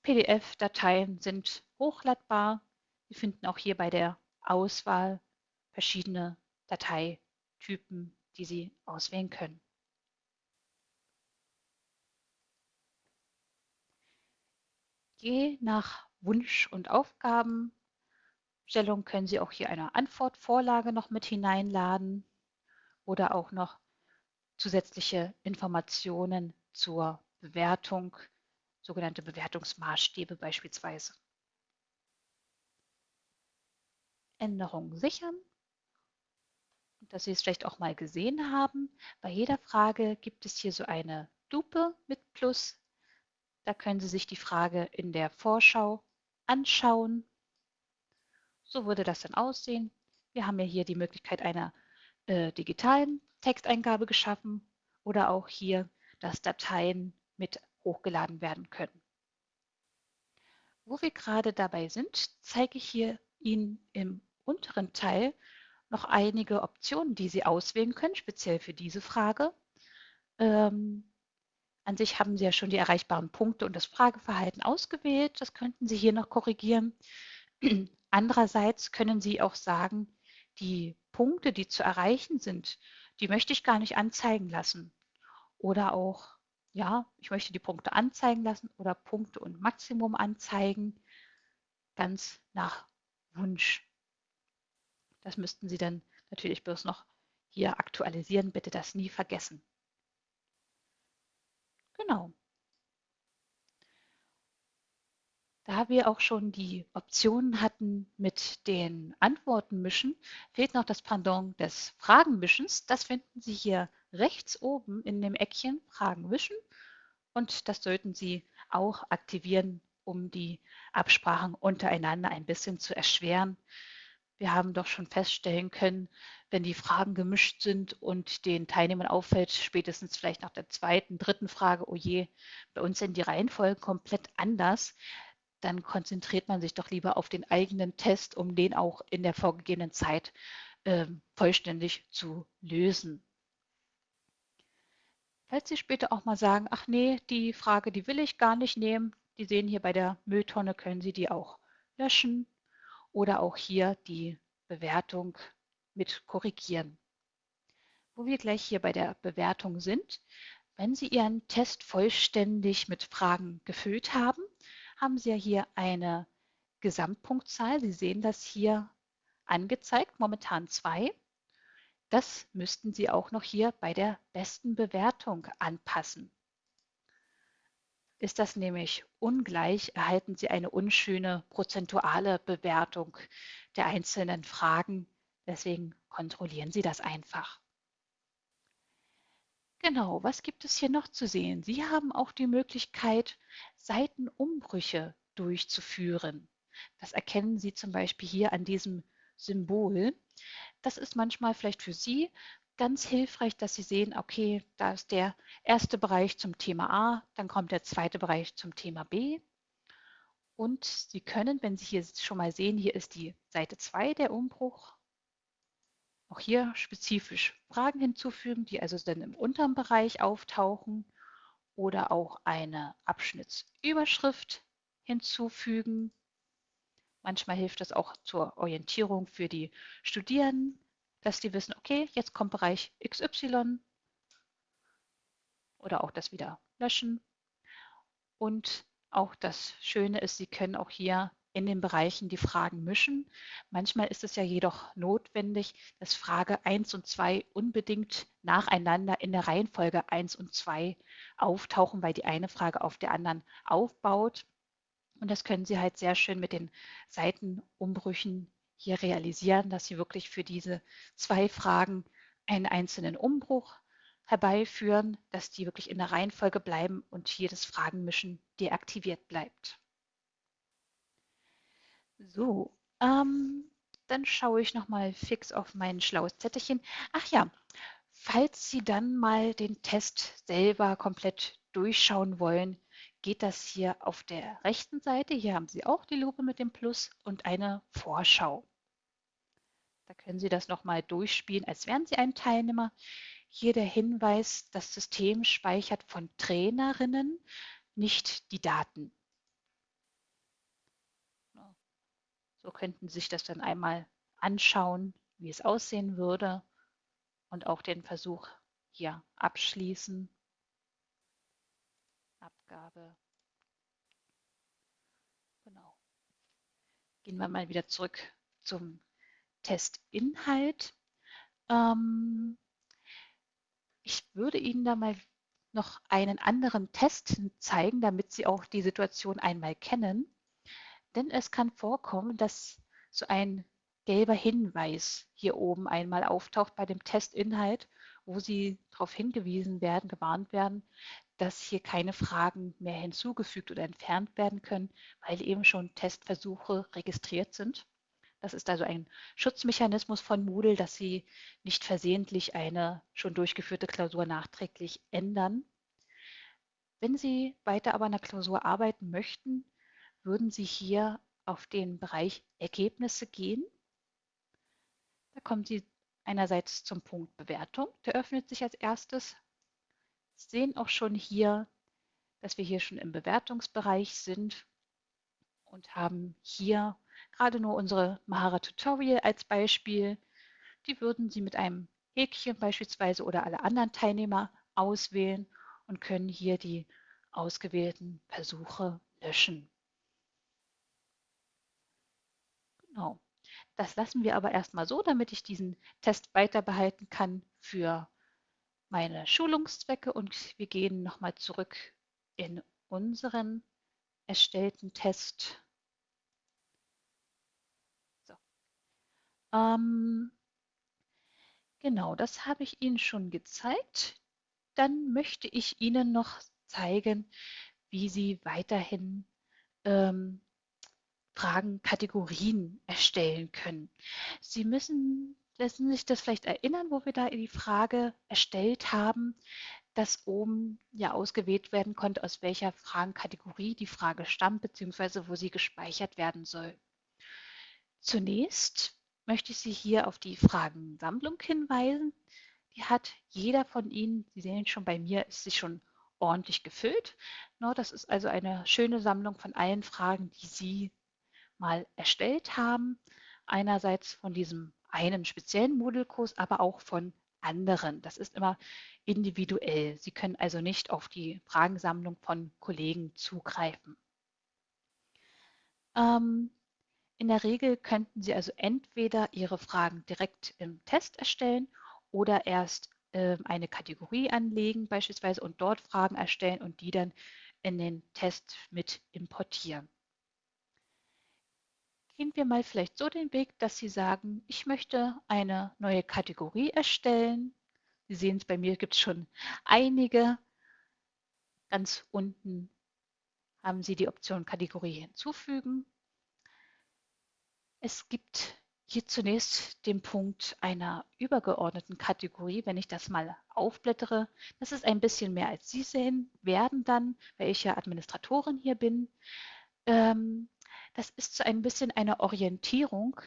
PDF-Dateien sind hochladbar. Sie finden auch hier bei der Auswahl verschiedene Dateitypen, die Sie auswählen können. Je nach Wunsch und Aufgabenstellung können Sie auch hier eine Antwortvorlage noch mit hineinladen oder auch noch zusätzliche Informationen zur Bewertung, sogenannte Bewertungsmaßstäbe beispielsweise. Änderungen sichern. Dass Sie es vielleicht auch mal gesehen haben, bei jeder Frage gibt es hier so eine Lupe mit Plus. Da können Sie sich die Frage in der Vorschau anschauen. So würde das dann aussehen. Wir haben ja hier die Möglichkeit einer äh, digitalen Texteingabe geschaffen oder auch hier, dass Dateien mit hochgeladen werden können. Wo wir gerade dabei sind, zeige ich hier Ihnen im unteren Teil noch einige Optionen, die Sie auswählen können, speziell für diese Frage. Ähm, an sich haben Sie ja schon die erreichbaren Punkte und das Frageverhalten ausgewählt. Das könnten Sie hier noch korrigieren. [clears throat] Andererseits können Sie auch sagen, die Punkte, die zu erreichen sind, die möchte ich gar nicht anzeigen lassen. Oder auch, ja, ich möchte die Punkte anzeigen lassen oder Punkte und Maximum anzeigen, ganz nach Wunsch. Das müssten Sie dann natürlich bloß noch hier aktualisieren. Bitte das nie vergessen. Genau. Da wir auch schon die Optionen hatten mit den Antworten mischen, fehlt noch das Pendant des Fragenmischens. Das finden Sie hier rechts oben in dem Eckchen Fragen mischen und das sollten Sie auch aktivieren, um die Absprachen untereinander ein bisschen zu erschweren. Wir haben doch schon feststellen können, wenn die Fragen gemischt sind und den Teilnehmern auffällt, spätestens vielleicht nach der zweiten, dritten Frage, oh je, bei uns sind die Reihenfolgen komplett anders, dann konzentriert man sich doch lieber auf den eigenen Test, um den auch in der vorgegebenen Zeit äh, vollständig zu lösen. Falls Sie später auch mal sagen, ach nee, die Frage, die will ich gar nicht nehmen, die sehen hier bei der Mülltonne, können Sie die auch löschen oder auch hier die Bewertung mit korrigieren. Wo wir gleich hier bei der Bewertung sind, wenn Sie Ihren Test vollständig mit Fragen gefüllt haben, haben Sie ja hier eine Gesamtpunktzahl. Sie sehen das hier angezeigt, momentan zwei. Das müssten Sie auch noch hier bei der besten Bewertung anpassen. Ist das nämlich ungleich, erhalten Sie eine unschöne prozentuale Bewertung der einzelnen Fragen. Deswegen kontrollieren Sie das einfach. Genau, was gibt es hier noch zu sehen? Sie haben auch die Möglichkeit, Seitenumbrüche durchzuführen. Das erkennen Sie zum Beispiel hier an diesem Symbol. Das ist manchmal vielleicht für Sie ganz hilfreich, dass Sie sehen, okay, da ist der erste Bereich zum Thema A, dann kommt der zweite Bereich zum Thema B. Und Sie können, wenn Sie hier schon mal sehen, hier ist die Seite 2 der Umbruch, auch hier spezifisch Fragen hinzufügen, die also dann im unteren Bereich auftauchen oder auch eine Abschnittsüberschrift hinzufügen. Manchmal hilft das auch zur Orientierung für die Studierenden, dass die wissen, okay, jetzt kommt Bereich XY oder auch das wieder löschen. Und auch das Schöne ist, Sie können auch hier in den Bereichen die Fragen mischen. Manchmal ist es ja jedoch notwendig, dass Frage 1 und 2 unbedingt nacheinander in der Reihenfolge 1 und 2 auftauchen, weil die eine Frage auf der anderen aufbaut. Und das können Sie halt sehr schön mit den Seitenumbrüchen hier realisieren, dass Sie wirklich für diese zwei Fragen einen einzelnen Umbruch herbeiführen, dass die wirklich in der Reihenfolge bleiben und hier das Fragenmischen deaktiviert bleibt. So, ähm, dann schaue ich noch mal fix auf mein schlaues Zettelchen. Ach ja, falls Sie dann mal den Test selber komplett durchschauen wollen, geht das hier auf der rechten Seite. Hier haben Sie auch die Lupe mit dem Plus und eine Vorschau. Da können Sie das nochmal durchspielen, als wären Sie ein Teilnehmer. Hier der Hinweis, das System speichert von Trainerinnen nicht die Daten. So könnten Sie sich das dann einmal anschauen, wie es aussehen würde und auch den Versuch hier abschließen. Abgabe. Genau. Gehen wir mal wieder zurück zum Testinhalt. Ähm, ich würde Ihnen da mal noch einen anderen Test zeigen, damit Sie auch die Situation einmal kennen. Denn es kann vorkommen, dass so ein gelber Hinweis hier oben einmal auftaucht bei dem Testinhalt, wo Sie darauf hingewiesen werden, gewarnt werden, dass hier keine Fragen mehr hinzugefügt oder entfernt werden können, weil eben schon Testversuche registriert sind. Das ist also ein Schutzmechanismus von Moodle, dass Sie nicht versehentlich eine schon durchgeführte Klausur nachträglich ändern. Wenn Sie weiter aber an der Klausur arbeiten möchten, würden Sie hier auf den Bereich Ergebnisse gehen. Da kommen Sie einerseits zum Punkt Bewertung, der öffnet sich als erstes. Sehen auch schon hier, dass wir hier schon im Bewertungsbereich sind und haben hier gerade nur unsere Mahara Tutorial als Beispiel. Die würden Sie mit einem Häkchen beispielsweise oder alle anderen Teilnehmer auswählen und können hier die ausgewählten Versuche löschen. Genau. Das lassen wir aber erstmal so, damit ich diesen Test weiter behalten kann für meine Schulungszwecke und wir gehen nochmal zurück in unseren erstellten Test. Ähm, genau, das habe ich Ihnen schon gezeigt. Dann möchte ich Ihnen noch zeigen, wie Sie weiterhin ähm, Fragenkategorien erstellen können. Sie müssen lassen sich das vielleicht erinnern, wo wir da die Frage erstellt haben, dass oben ja ausgewählt werden konnte, aus welcher Fragenkategorie die Frage stammt, beziehungsweise wo sie gespeichert werden soll. Zunächst möchte ich Sie hier auf die Fragensammlung hinweisen. Die hat jeder von Ihnen, Sie sehen schon bei mir, ist sie schon ordentlich gefüllt. Das ist also eine schöne Sammlung von allen Fragen, die Sie mal erstellt haben. Einerseits von diesem einen speziellen Moodle-Kurs, aber auch von anderen. Das ist immer individuell. Sie können also nicht auf die Fragensammlung von Kollegen zugreifen. Ähm, in der Regel könnten Sie also entweder Ihre Fragen direkt im Test erstellen oder erst äh, eine Kategorie anlegen beispielsweise und dort Fragen erstellen und die dann in den Test mit importieren. Gehen wir mal vielleicht so den Weg, dass Sie sagen, ich möchte eine neue Kategorie erstellen. Sie sehen es, bei mir gibt es schon einige. Ganz unten haben Sie die Option Kategorie hinzufügen. Es gibt hier zunächst den Punkt einer übergeordneten Kategorie. Wenn ich das mal aufblättere, das ist ein bisschen mehr als Sie sehen werden dann, weil ich ja Administratorin hier bin. Ähm, das ist so ein bisschen eine Orientierung,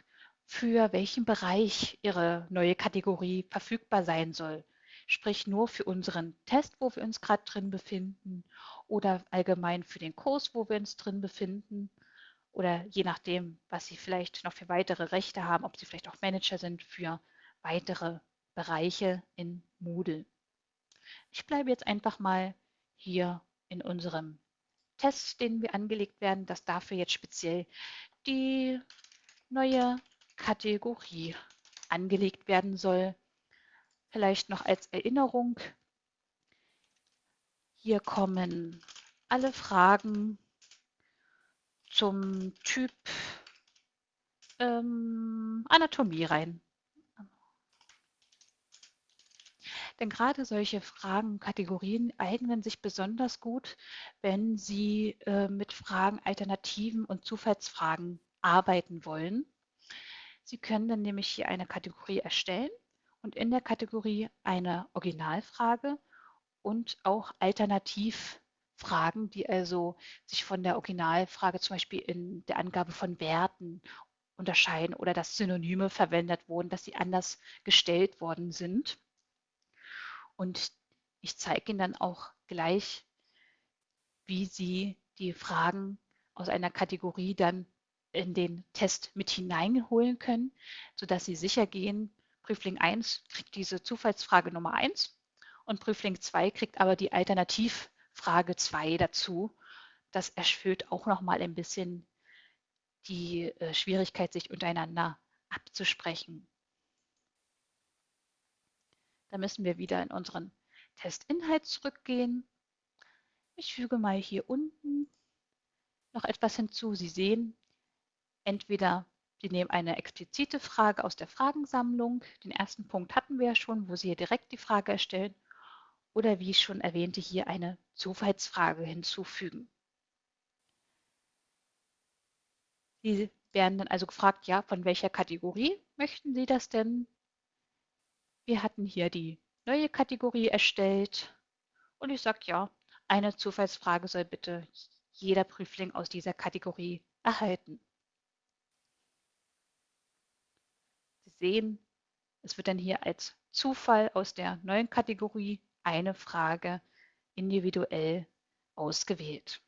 für welchen Bereich Ihre neue Kategorie verfügbar sein soll. Sprich nur für unseren Test, wo wir uns gerade drin befinden oder allgemein für den Kurs, wo wir uns drin befinden oder je nachdem, was Sie vielleicht noch für weitere Rechte haben, ob Sie vielleicht auch Manager sind für weitere Bereiche in Moodle. Ich bleibe jetzt einfach mal hier in unserem Test, den wir angelegt werden, dass dafür jetzt speziell die neue Kategorie angelegt werden soll. Vielleicht noch als Erinnerung. Hier kommen alle Fragen zum Typ ähm, Anatomie rein. Denn gerade solche Fragen, Kategorien eignen sich besonders gut, wenn Sie äh, mit Fragen, Alternativen und Zufallsfragen arbeiten wollen. Sie können dann nämlich hier eine Kategorie erstellen und in der Kategorie eine Originalfrage und auch Alternativ Fragen, die also sich von der Originalfrage zum Beispiel in der Angabe von Werten unterscheiden oder dass Synonyme verwendet wurden, dass sie anders gestellt worden sind. Und ich zeige Ihnen dann auch gleich, wie Sie die Fragen aus einer Kategorie dann in den Test mit hineinholen können, sodass Sie sicher gehen, Prüfling 1 kriegt diese Zufallsfrage Nummer 1 und Prüfling 2 kriegt aber die Alternativfrage 2 dazu. Das erhöht auch noch mal ein bisschen die äh, Schwierigkeit, sich untereinander abzusprechen. Da müssen wir wieder in unseren Testinhalt zurückgehen. Ich füge mal hier unten noch etwas hinzu. Sie sehen, entweder Sie nehmen eine explizite Frage aus der Fragensammlung. Den ersten Punkt hatten wir ja schon, wo Sie hier direkt die Frage erstellen. Oder wie ich schon erwähnte, hier eine Zufallsfrage hinzufügen. Sie werden dann also gefragt, ja, von welcher Kategorie möchten Sie das denn? Wir hatten hier die neue Kategorie erstellt und ich sage, ja, eine Zufallsfrage soll bitte jeder Prüfling aus dieser Kategorie erhalten. sehen, es wird dann hier als Zufall aus der neuen Kategorie eine Frage individuell ausgewählt.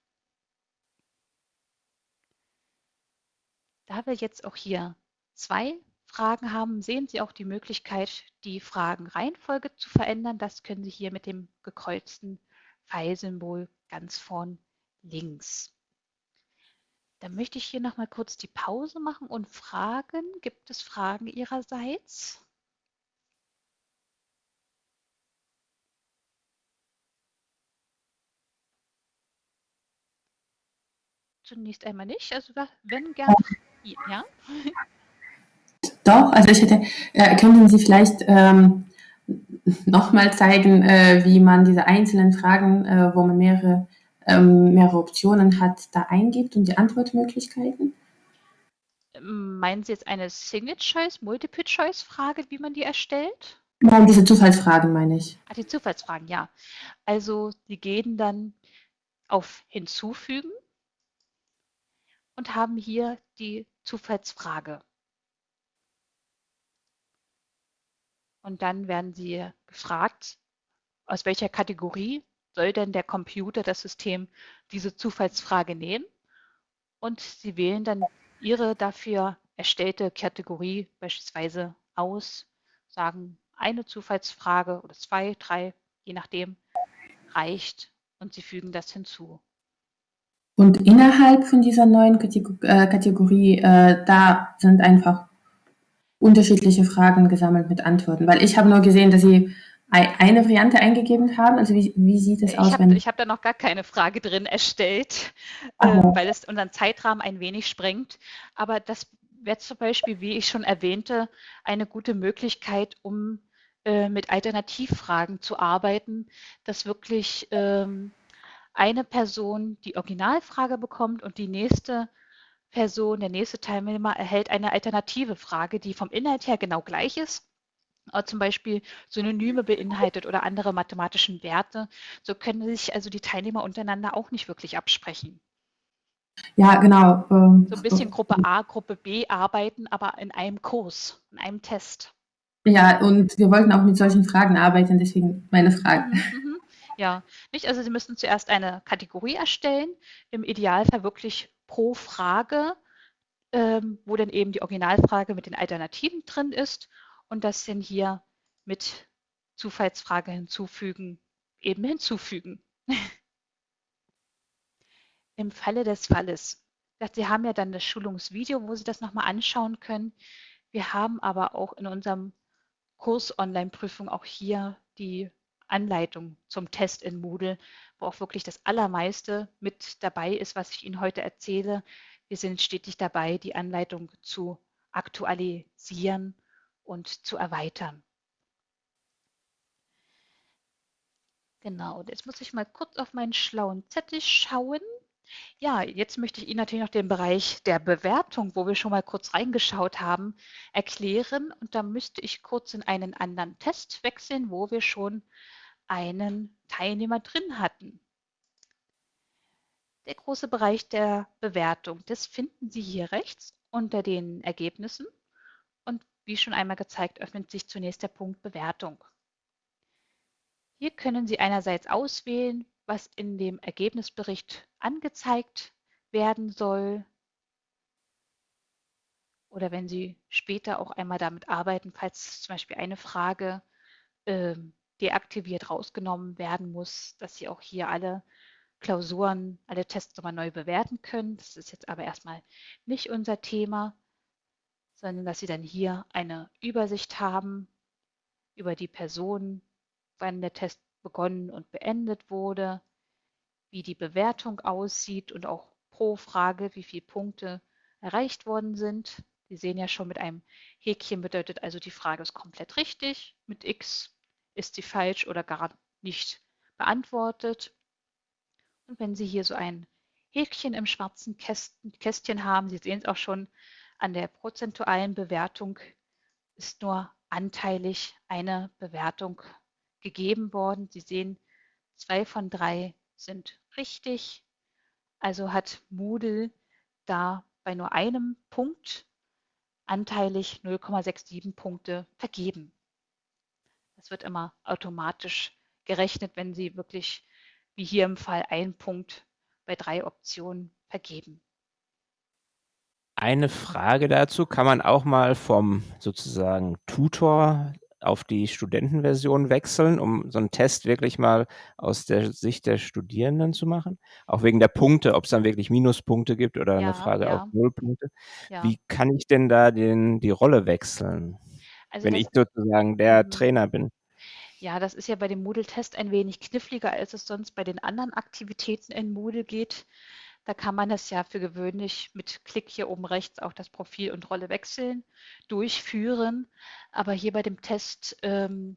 Da wir jetzt auch hier zwei Fragen haben, sehen Sie auch die Möglichkeit, die Fragenreihenfolge zu verändern. Das können Sie hier mit dem gekreuzten Pfeilsymbol ganz vorn links. Dann möchte ich hier noch mal kurz die Pause machen und fragen, gibt es Fragen Ihrerseits? Zunächst einmal nicht, also wenn gerne, ja. Doch, also ich hätte, äh, könnten Sie vielleicht ähm, nochmal zeigen, äh, wie man diese einzelnen Fragen, äh, wo man mehrere ähm, mehrere Optionen hat, da eingibt und die Antwortmöglichkeiten? Meinen Sie jetzt eine Single-Choice, Multiple-Choice-Frage, wie man die erstellt? Nein, diese Zufallsfragen meine ich. Ah, die Zufallsfragen, ja. Also Sie gehen dann auf Hinzufügen und haben hier die Zufallsfrage. Und dann werden Sie gefragt, aus welcher Kategorie soll denn der Computer, das System, diese Zufallsfrage nehmen und Sie wählen dann Ihre dafür erstellte Kategorie beispielsweise aus, sagen eine Zufallsfrage oder zwei, drei, je nachdem, reicht und Sie fügen das hinzu. Und innerhalb von dieser neuen äh, Kategorie, äh, da sind einfach unterschiedliche Fragen gesammelt mit Antworten, weil ich habe nur gesehen, dass Sie eine Variante eingegeben haben? Also wie, wie sieht es aus? Hab, ich habe da noch gar keine Frage drin erstellt, äh, weil es unseren Zeitrahmen ein wenig sprengt. Aber das wäre zum Beispiel, wie ich schon erwähnte, eine gute Möglichkeit, um äh, mit Alternativfragen zu arbeiten, dass wirklich ähm, eine Person die Originalfrage bekommt und die nächste Person, der nächste Teilnehmer erhält eine alternative Frage, die vom Inhalt her genau gleich ist, äh, zum Beispiel Synonyme beinhaltet oder andere mathematischen Werte. So können sich also die Teilnehmer untereinander auch nicht wirklich absprechen. Ja, genau. Ähm, so ein bisschen Gruppe A, Gruppe B arbeiten, aber in einem Kurs, in einem Test. Ja, und wir wollten auch mit solchen Fragen arbeiten, deswegen meine Frage. Mhm, mhm. Ja, nicht? Also Sie müssen zuerst eine Kategorie erstellen, im Idealfall wirklich pro Frage, ähm, wo dann eben die Originalfrage mit den Alternativen drin ist und das dann hier mit Zufallsfrage hinzufügen, eben hinzufügen. [laughs] Im Falle des Falles. Sie haben ja dann das Schulungsvideo, wo Sie das nochmal anschauen können. Wir haben aber auch in unserem Kurs Online-Prüfung auch hier die Anleitung zum Test in Moodle, wo auch wirklich das Allermeiste mit dabei ist, was ich Ihnen heute erzähle. Wir sind stetig dabei, die Anleitung zu aktualisieren und zu erweitern. Genau, jetzt muss ich mal kurz auf meinen schlauen Zettel schauen. Ja, jetzt möchte ich Ihnen natürlich noch den Bereich der Bewertung, wo wir schon mal kurz reingeschaut haben, erklären. Und da müsste ich kurz in einen anderen Test wechseln, wo wir schon einen Teilnehmer drin hatten. Der große Bereich der Bewertung, das finden Sie hier rechts unter den Ergebnissen. Und wie schon einmal gezeigt, öffnet sich zunächst der Punkt Bewertung. Hier können Sie einerseits auswählen, was in dem Ergebnisbericht angezeigt werden soll. Oder wenn Sie später auch einmal damit arbeiten, falls zum Beispiel eine Frage äh, deaktiviert rausgenommen werden muss, dass Sie auch hier alle Klausuren, alle Tests nochmal neu bewerten können. Das ist jetzt aber erstmal nicht unser Thema, sondern dass Sie dann hier eine Übersicht haben über die Person, wann der Test begonnen und beendet wurde, wie die Bewertung aussieht und auch pro Frage, wie viele Punkte erreicht worden sind. Sie sehen ja schon mit einem Häkchen bedeutet also, die Frage ist komplett richtig. Mit X ist sie falsch oder gar nicht beantwortet. Und wenn Sie hier so ein Häkchen im schwarzen Kästchen haben, Sie sehen es auch schon an der prozentualen Bewertung, ist nur anteilig eine Bewertung gegeben worden. Sie sehen, zwei von drei sind richtig. Also hat Moodle da bei nur einem Punkt anteilig 0,67 Punkte vergeben. Das wird immer automatisch gerechnet, wenn Sie wirklich wie hier im Fall ein Punkt bei drei Optionen vergeben. Eine Frage dazu, kann man auch mal vom sozusagen Tutor auf die Studentenversion wechseln, um so einen Test wirklich mal aus der Sicht der Studierenden zu machen? Auch wegen der Punkte, ob es dann wirklich Minuspunkte gibt oder ja, eine Frage ja. auf Nullpunkte. Ja. Wie kann ich denn da den, die Rolle wechseln, also wenn ich sozusagen der mhm. Trainer bin? Ja, das ist ja bei dem Moodle-Test ein wenig kniffliger, als es sonst bei den anderen Aktivitäten in Moodle geht. Da kann man das ja für gewöhnlich mit Klick hier oben rechts auch das Profil und Rolle wechseln, durchführen. Aber hier bei dem Test ähm,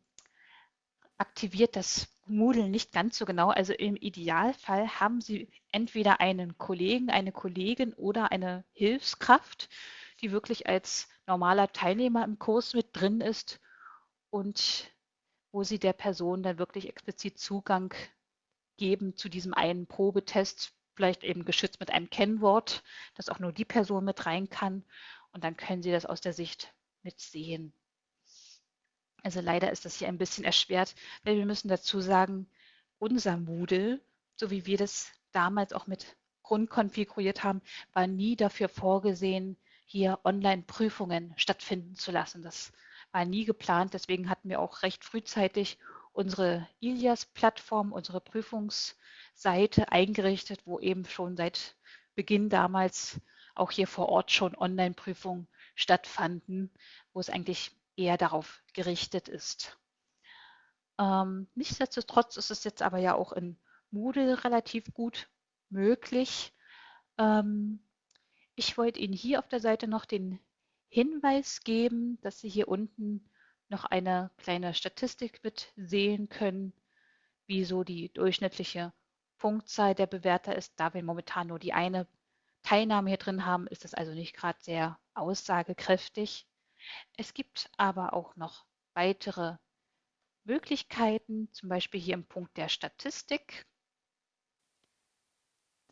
aktiviert das Moodle nicht ganz so genau. Also im Idealfall haben Sie entweder einen Kollegen, eine Kollegin oder eine Hilfskraft, die wirklich als normaler Teilnehmer im Kurs mit drin ist und wo Sie der Person dann wirklich explizit Zugang geben zu diesem einen Probetest, vielleicht eben geschützt mit einem Kennwort, dass auch nur die Person mit rein kann. Und dann können Sie das aus der Sicht mitsehen. Also leider ist das hier ein bisschen erschwert, weil wir müssen dazu sagen, unser Moodle, so wie wir das damals auch mit Grund konfiguriert haben, war nie dafür vorgesehen, hier Online-Prüfungen stattfinden zu lassen. Das war nie geplant. Deswegen hatten wir auch recht frühzeitig unsere Ilias-Plattform, unsere Prüfungsseite eingerichtet, wo eben schon seit Beginn damals auch hier vor Ort schon Online-Prüfungen stattfanden, wo es eigentlich eher darauf gerichtet ist. Ähm, nichtsdestotrotz ist es jetzt aber ja auch in Moodle relativ gut möglich. Ähm, ich wollte Ihnen hier auf der Seite noch den Hinweis geben, dass Sie hier unten noch eine kleine Statistik mit sehen können, wie so die durchschnittliche Punktzahl der Bewerter ist. Da wir momentan nur die eine Teilnahme hier drin haben, ist das also nicht gerade sehr aussagekräftig. Es gibt aber auch noch weitere Möglichkeiten, zum Beispiel hier im Punkt der Statistik.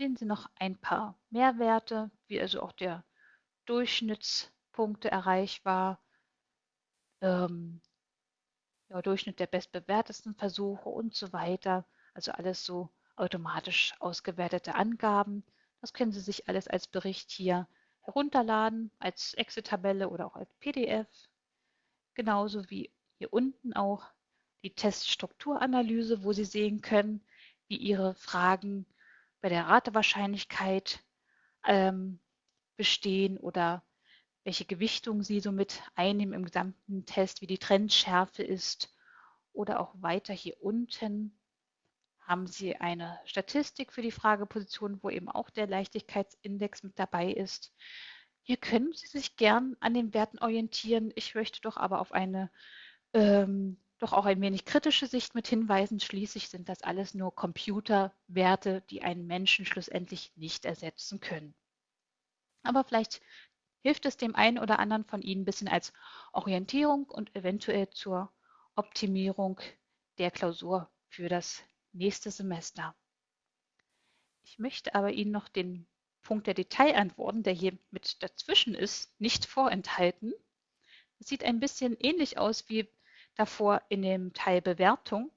Sehen Sie noch ein paar Mehrwerte, wie also auch der Durchschnitts Punkte erreichbar, ähm, ja, Durchschnitt der bestbewertesten Versuche und so weiter. Also alles so automatisch ausgewertete Angaben. Das können Sie sich alles als Bericht hier herunterladen, als Excel-Tabelle oder auch als PDF. Genauso wie hier unten auch die Teststrukturanalyse, wo Sie sehen können, wie Ihre Fragen bei der Ratewahrscheinlichkeit ähm, bestehen oder welche Gewichtung Sie so mit einnehmen im gesamten Test, wie die Trendschärfe ist. Oder auch weiter hier unten haben Sie eine Statistik für die Frageposition, wo eben auch der Leichtigkeitsindex mit dabei ist. Hier können Sie sich gern an den Werten orientieren. Ich möchte doch aber auf eine ähm, doch auch ein wenig kritische Sicht mit hinweisen. Schließlich sind das alles nur Computerwerte, die einen Menschen schlussendlich nicht ersetzen können. Aber vielleicht hilft es dem einen oder anderen von Ihnen ein bisschen als Orientierung und eventuell zur Optimierung der Klausur für das nächste Semester. Ich möchte aber Ihnen noch den Punkt der Detailantworten, der hier mit dazwischen ist, nicht vorenthalten. Es sieht ein bisschen ähnlich aus wie davor in dem Teil Bewertung,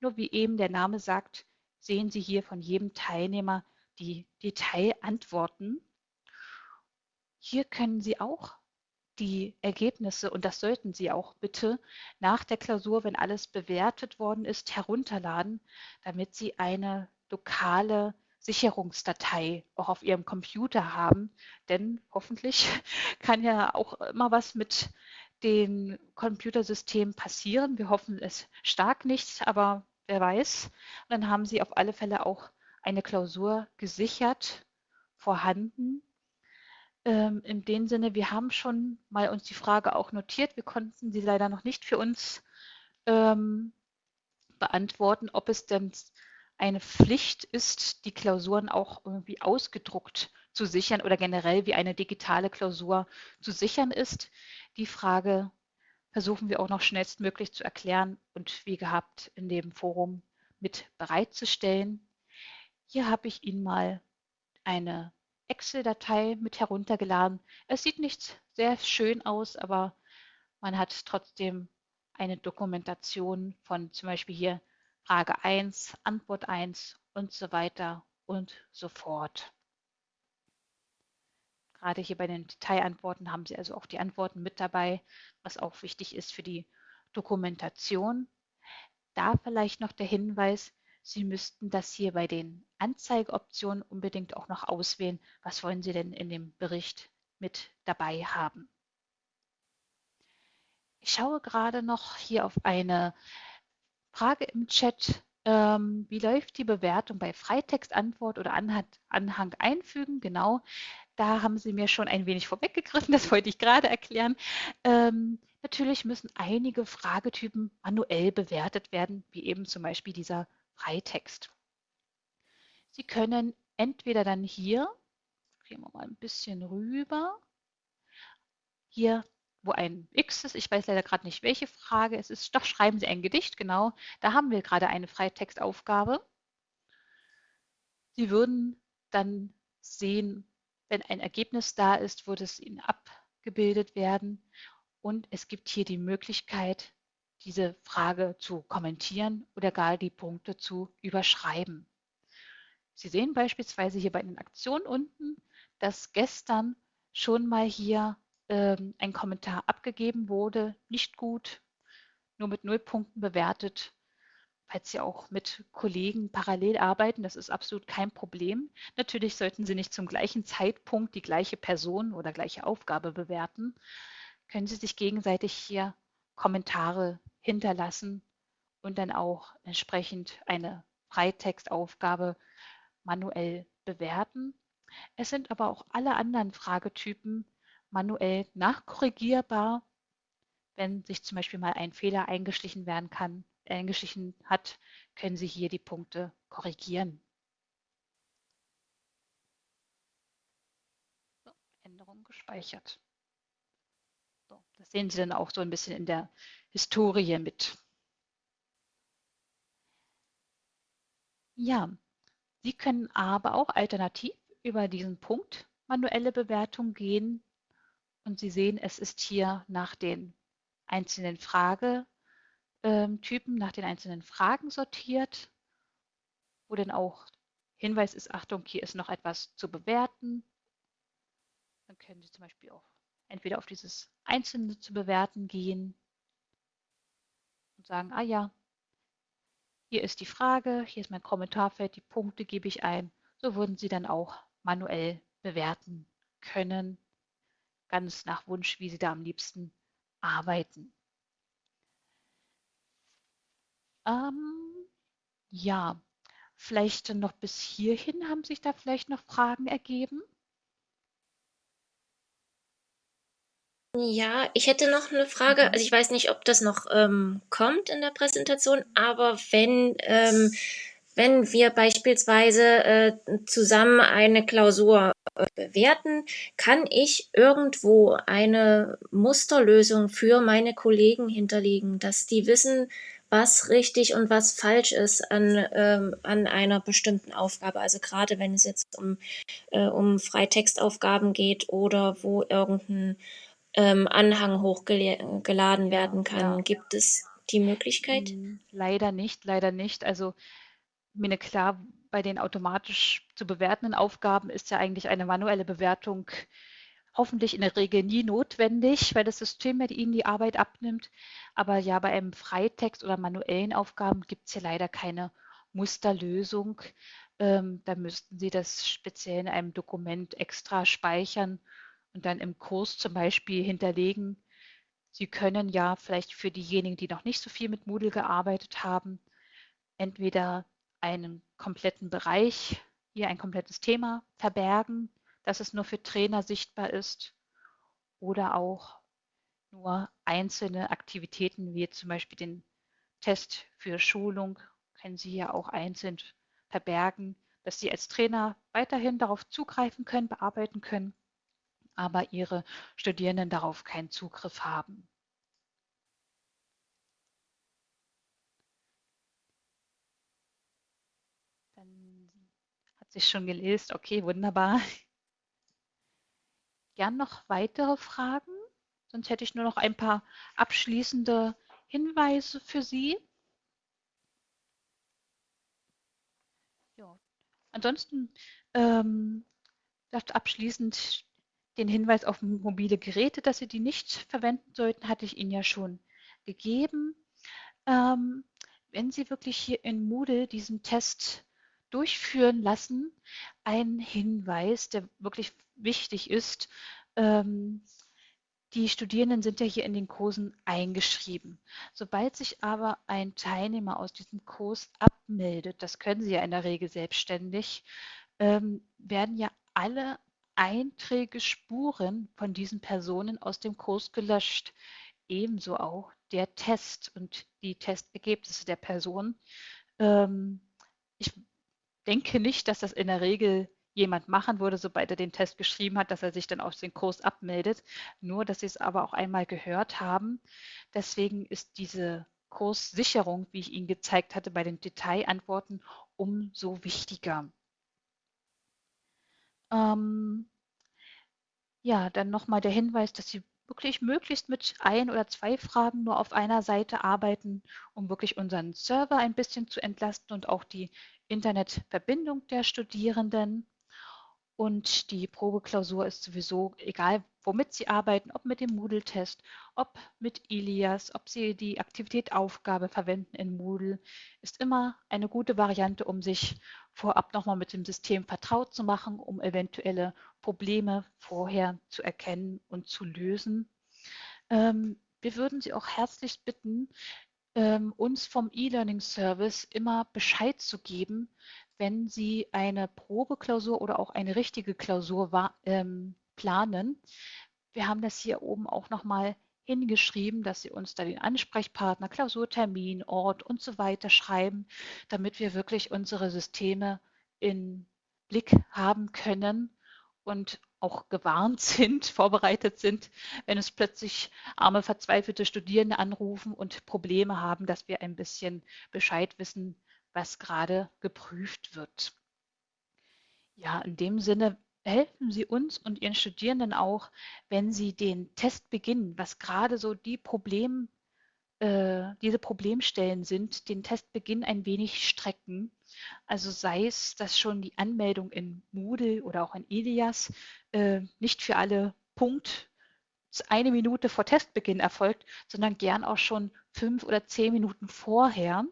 nur wie eben der Name sagt, sehen Sie hier von jedem Teilnehmer die Detailantworten. Hier können Sie auch die Ergebnisse, und das sollten Sie auch bitte nach der Klausur, wenn alles bewertet worden ist, herunterladen, damit Sie eine lokale Sicherungsdatei auch auf Ihrem Computer haben. Denn hoffentlich [laughs] kann ja auch immer was mit den Computersystemen passieren. Wir hoffen es stark nicht, aber wer weiß. Und dann haben Sie auf alle Fälle auch eine Klausur gesichert vorhanden. Ähm, in dem Sinne, wir haben schon mal uns die Frage auch notiert. Wir konnten sie leider noch nicht für uns ähm, beantworten, ob es denn eine Pflicht ist, die Klausuren auch irgendwie ausgedruckt zu sichern oder generell wie eine digitale Klausur zu sichern ist. Die Frage versuchen wir auch noch schnellstmöglich zu erklären und wie gehabt in dem Forum mit bereitzustellen. Hier habe ich Ihnen mal eine Excel-Datei mit heruntergeladen. Es sieht nicht sehr schön aus, aber man hat trotzdem eine Dokumentation von zum Beispiel hier Frage 1, Antwort 1 und so weiter und so fort. Gerade hier bei den Detailantworten haben Sie also auch die Antworten mit dabei, was auch wichtig ist für die Dokumentation. Da vielleicht noch der Hinweis, Sie müssten das hier bei den Anzeigeoptionen unbedingt auch noch auswählen. Was wollen Sie denn in dem Bericht mit dabei haben? Ich schaue gerade noch hier auf eine Frage im Chat. Ähm, wie läuft die Bewertung bei Freitextantwort oder Anhang, Anhang einfügen? Genau, da haben Sie mir schon ein wenig vorweggegriffen, das wollte ich gerade erklären. Ähm, natürlich müssen einige Fragetypen manuell bewertet werden, wie eben zum Beispiel dieser Freitext. Sie können entweder dann hier, gehen wir mal ein bisschen rüber, hier, wo ein X ist, ich weiß leider gerade nicht, welche Frage es ist, doch schreiben Sie ein Gedicht, genau, da haben wir gerade eine Freitextaufgabe. Sie würden dann sehen, wenn ein Ergebnis da ist, würde es Ihnen abgebildet werden. Und es gibt hier die Möglichkeit, diese Frage zu kommentieren oder gar die Punkte zu überschreiben. Sie sehen beispielsweise hier bei den Aktionen unten, dass gestern schon mal hier ähm, ein Kommentar abgegeben wurde, nicht gut, nur mit null Punkten bewertet. Falls Sie auch mit Kollegen parallel arbeiten, das ist absolut kein Problem. Natürlich sollten Sie nicht zum gleichen Zeitpunkt die gleiche Person oder gleiche Aufgabe bewerten. Können Sie sich gegenseitig hier Kommentare hinterlassen und dann auch entsprechend eine Freitextaufgabe manuell bewerten. Es sind aber auch alle anderen Fragetypen manuell nachkorrigierbar, wenn sich zum Beispiel mal ein Fehler eingeschlichen werden kann, eingeschlichen hat, können Sie hier die Punkte korrigieren. So, Änderung gespeichert. So, das sehen Sie dann auch so ein bisschen in der Historie mit. Ja, Sie können aber auch alternativ über diesen Punkt manuelle Bewertung gehen und Sie sehen, es ist hier nach den einzelnen Fragetypen, nach den einzelnen Fragen sortiert, wo dann auch Hinweis ist, Achtung, hier ist noch etwas zu bewerten. Dann können Sie zum Beispiel auch entweder auf dieses Einzelne zu bewerten gehen und sagen, ah ja, hier ist die Frage, hier ist mein Kommentarfeld, die Punkte gebe ich ein. So würden Sie dann auch manuell bewerten können, ganz nach Wunsch, wie Sie da am liebsten arbeiten. Ähm, ja, vielleicht noch bis hierhin haben sich da vielleicht noch Fragen ergeben? Ja, ich hätte noch eine Frage. Mhm. Also ich weiß nicht, ob das noch ähm, kommt in der Präsentation, aber wenn, ähm, wenn wir beispielsweise äh, zusammen eine Klausur äh, bewerten, kann ich irgendwo eine Musterlösung für meine Kollegen hinterlegen, dass die wissen, was richtig und was falsch ist an, ähm, an einer bestimmten Aufgabe. Also gerade wenn es jetzt um, äh, um Freitextaufgaben geht oder wo irgendein ähm, Anhang hochgeladen werden kann. Ja. Gibt es die Möglichkeit? Hm, leider nicht, leider nicht. Also mir klar, bei den automatisch zu bewertenden Aufgaben ist ja eigentlich eine manuelle Bewertung hoffentlich in der Regel nie notwendig, weil das System ja Ihnen die Arbeit abnimmt. Aber ja, bei einem Freitext oder manuellen Aufgaben gibt es ja leider keine Musterlösung. Ähm, da müssten Sie das speziell in einem Dokument extra speichern und dann im Kurs zum Beispiel hinterlegen. Sie können ja vielleicht für diejenigen, die noch nicht so viel mit Moodle gearbeitet haben, entweder einen kompletten Bereich, hier ein komplettes Thema verbergen, dass es nur für Trainer sichtbar ist oder auch nur einzelne Aktivitäten wie zum Beispiel den Test für Schulung können Sie ja auch einzeln verbergen, dass Sie als Trainer weiterhin darauf zugreifen können, bearbeiten können aber ihre Studierenden darauf keinen Zugriff haben. Dann hat sich schon gelesen. Okay, wunderbar. Gern noch weitere Fragen? Sonst hätte ich nur noch ein paar abschließende Hinweise für Sie. Ja. Ansonsten ähm, abschließend den Hinweis auf mobile Geräte, dass Sie die nicht verwenden sollten, hatte ich Ihnen ja schon gegeben. Ähm, wenn Sie wirklich hier in Moodle diesen Test durchführen lassen, ein Hinweis, der wirklich wichtig ist. Ähm, die Studierenden sind ja hier in den Kursen eingeschrieben. Sobald sich aber ein Teilnehmer aus diesem Kurs abmeldet, das können sie ja in der Regel selbstständig, ähm, werden ja alle Einträge, Spuren von diesen Personen aus dem Kurs gelöscht. Ebenso auch der Test und die Testergebnisse der Person. Ähm, ich denke nicht, dass das in der Regel jemand machen würde, sobald er den Test geschrieben hat, dass er sich dann aus dem Kurs abmeldet. Nur, dass Sie es aber auch einmal gehört haben. Deswegen ist diese Kurssicherung, wie ich Ihnen gezeigt hatte, bei den Detailantworten umso wichtiger. Ähm, ja, dann nochmal der Hinweis, dass Sie wirklich möglichst mit ein oder zwei Fragen nur auf einer Seite arbeiten, um wirklich unseren Server ein bisschen zu entlasten und auch die Internetverbindung der Studierenden. Und die Probeklausur ist sowieso, egal womit Sie arbeiten, ob mit dem Moodle-Test, ob mit Ilias, ob Sie die Aktivität Aufgabe verwenden in Moodle, ist immer eine gute Variante, um sich vorab nochmal mit dem System vertraut zu machen, um eventuelle Probleme vorher zu erkennen und zu lösen. Ähm, wir würden Sie auch herzlich bitten, ähm, uns vom E-Learning-Service immer Bescheid zu geben, wenn Sie eine Probeklausur oder auch eine richtige Klausur ähm, planen. Wir haben das hier oben auch nochmal hingeschrieben, dass Sie uns da den Ansprechpartner, Klausurtermin, Ort und so weiter schreiben, damit wir wirklich unsere Systeme in Blick haben können und auch gewarnt [laughs] sind, vorbereitet sind, wenn es plötzlich arme, verzweifelte Studierende anrufen und Probleme haben, dass wir ein bisschen Bescheid wissen, was gerade geprüft wird. Ja, in dem Sinne helfen Sie uns und Ihren Studierenden auch, wenn Sie den Test beginnen, was gerade so die Problem, äh, diese Problemstellen sind, den Testbeginn ein wenig strecken. Also sei es, dass schon die Anmeldung in Moodle oder auch in Ilias äh, nicht für alle Punkt eine Minute vor Testbeginn erfolgt, sondern gern auch schon fünf oder zehn Minuten vorher.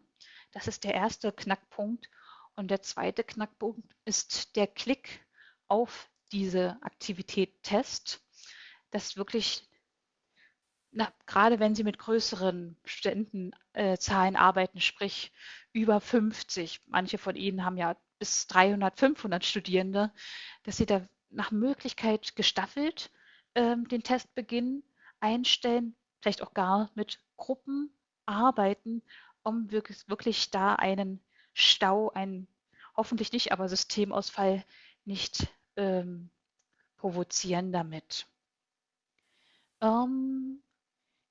Das ist der erste Knackpunkt. Und der zweite Knackpunkt ist der Klick auf diese Aktivität Test, dass wirklich, na, gerade wenn Sie mit größeren Studentenzahlen äh, arbeiten, sprich über 50, manche von Ihnen haben ja bis 300, 500 Studierende, dass Sie da nach Möglichkeit gestaffelt äh, den Testbeginn einstellen, vielleicht auch gar mit Gruppen arbeiten, um wirklich, wirklich da einen Stau, ein hoffentlich nicht, aber Systemausfall nicht ähm, provozieren damit. Ähm,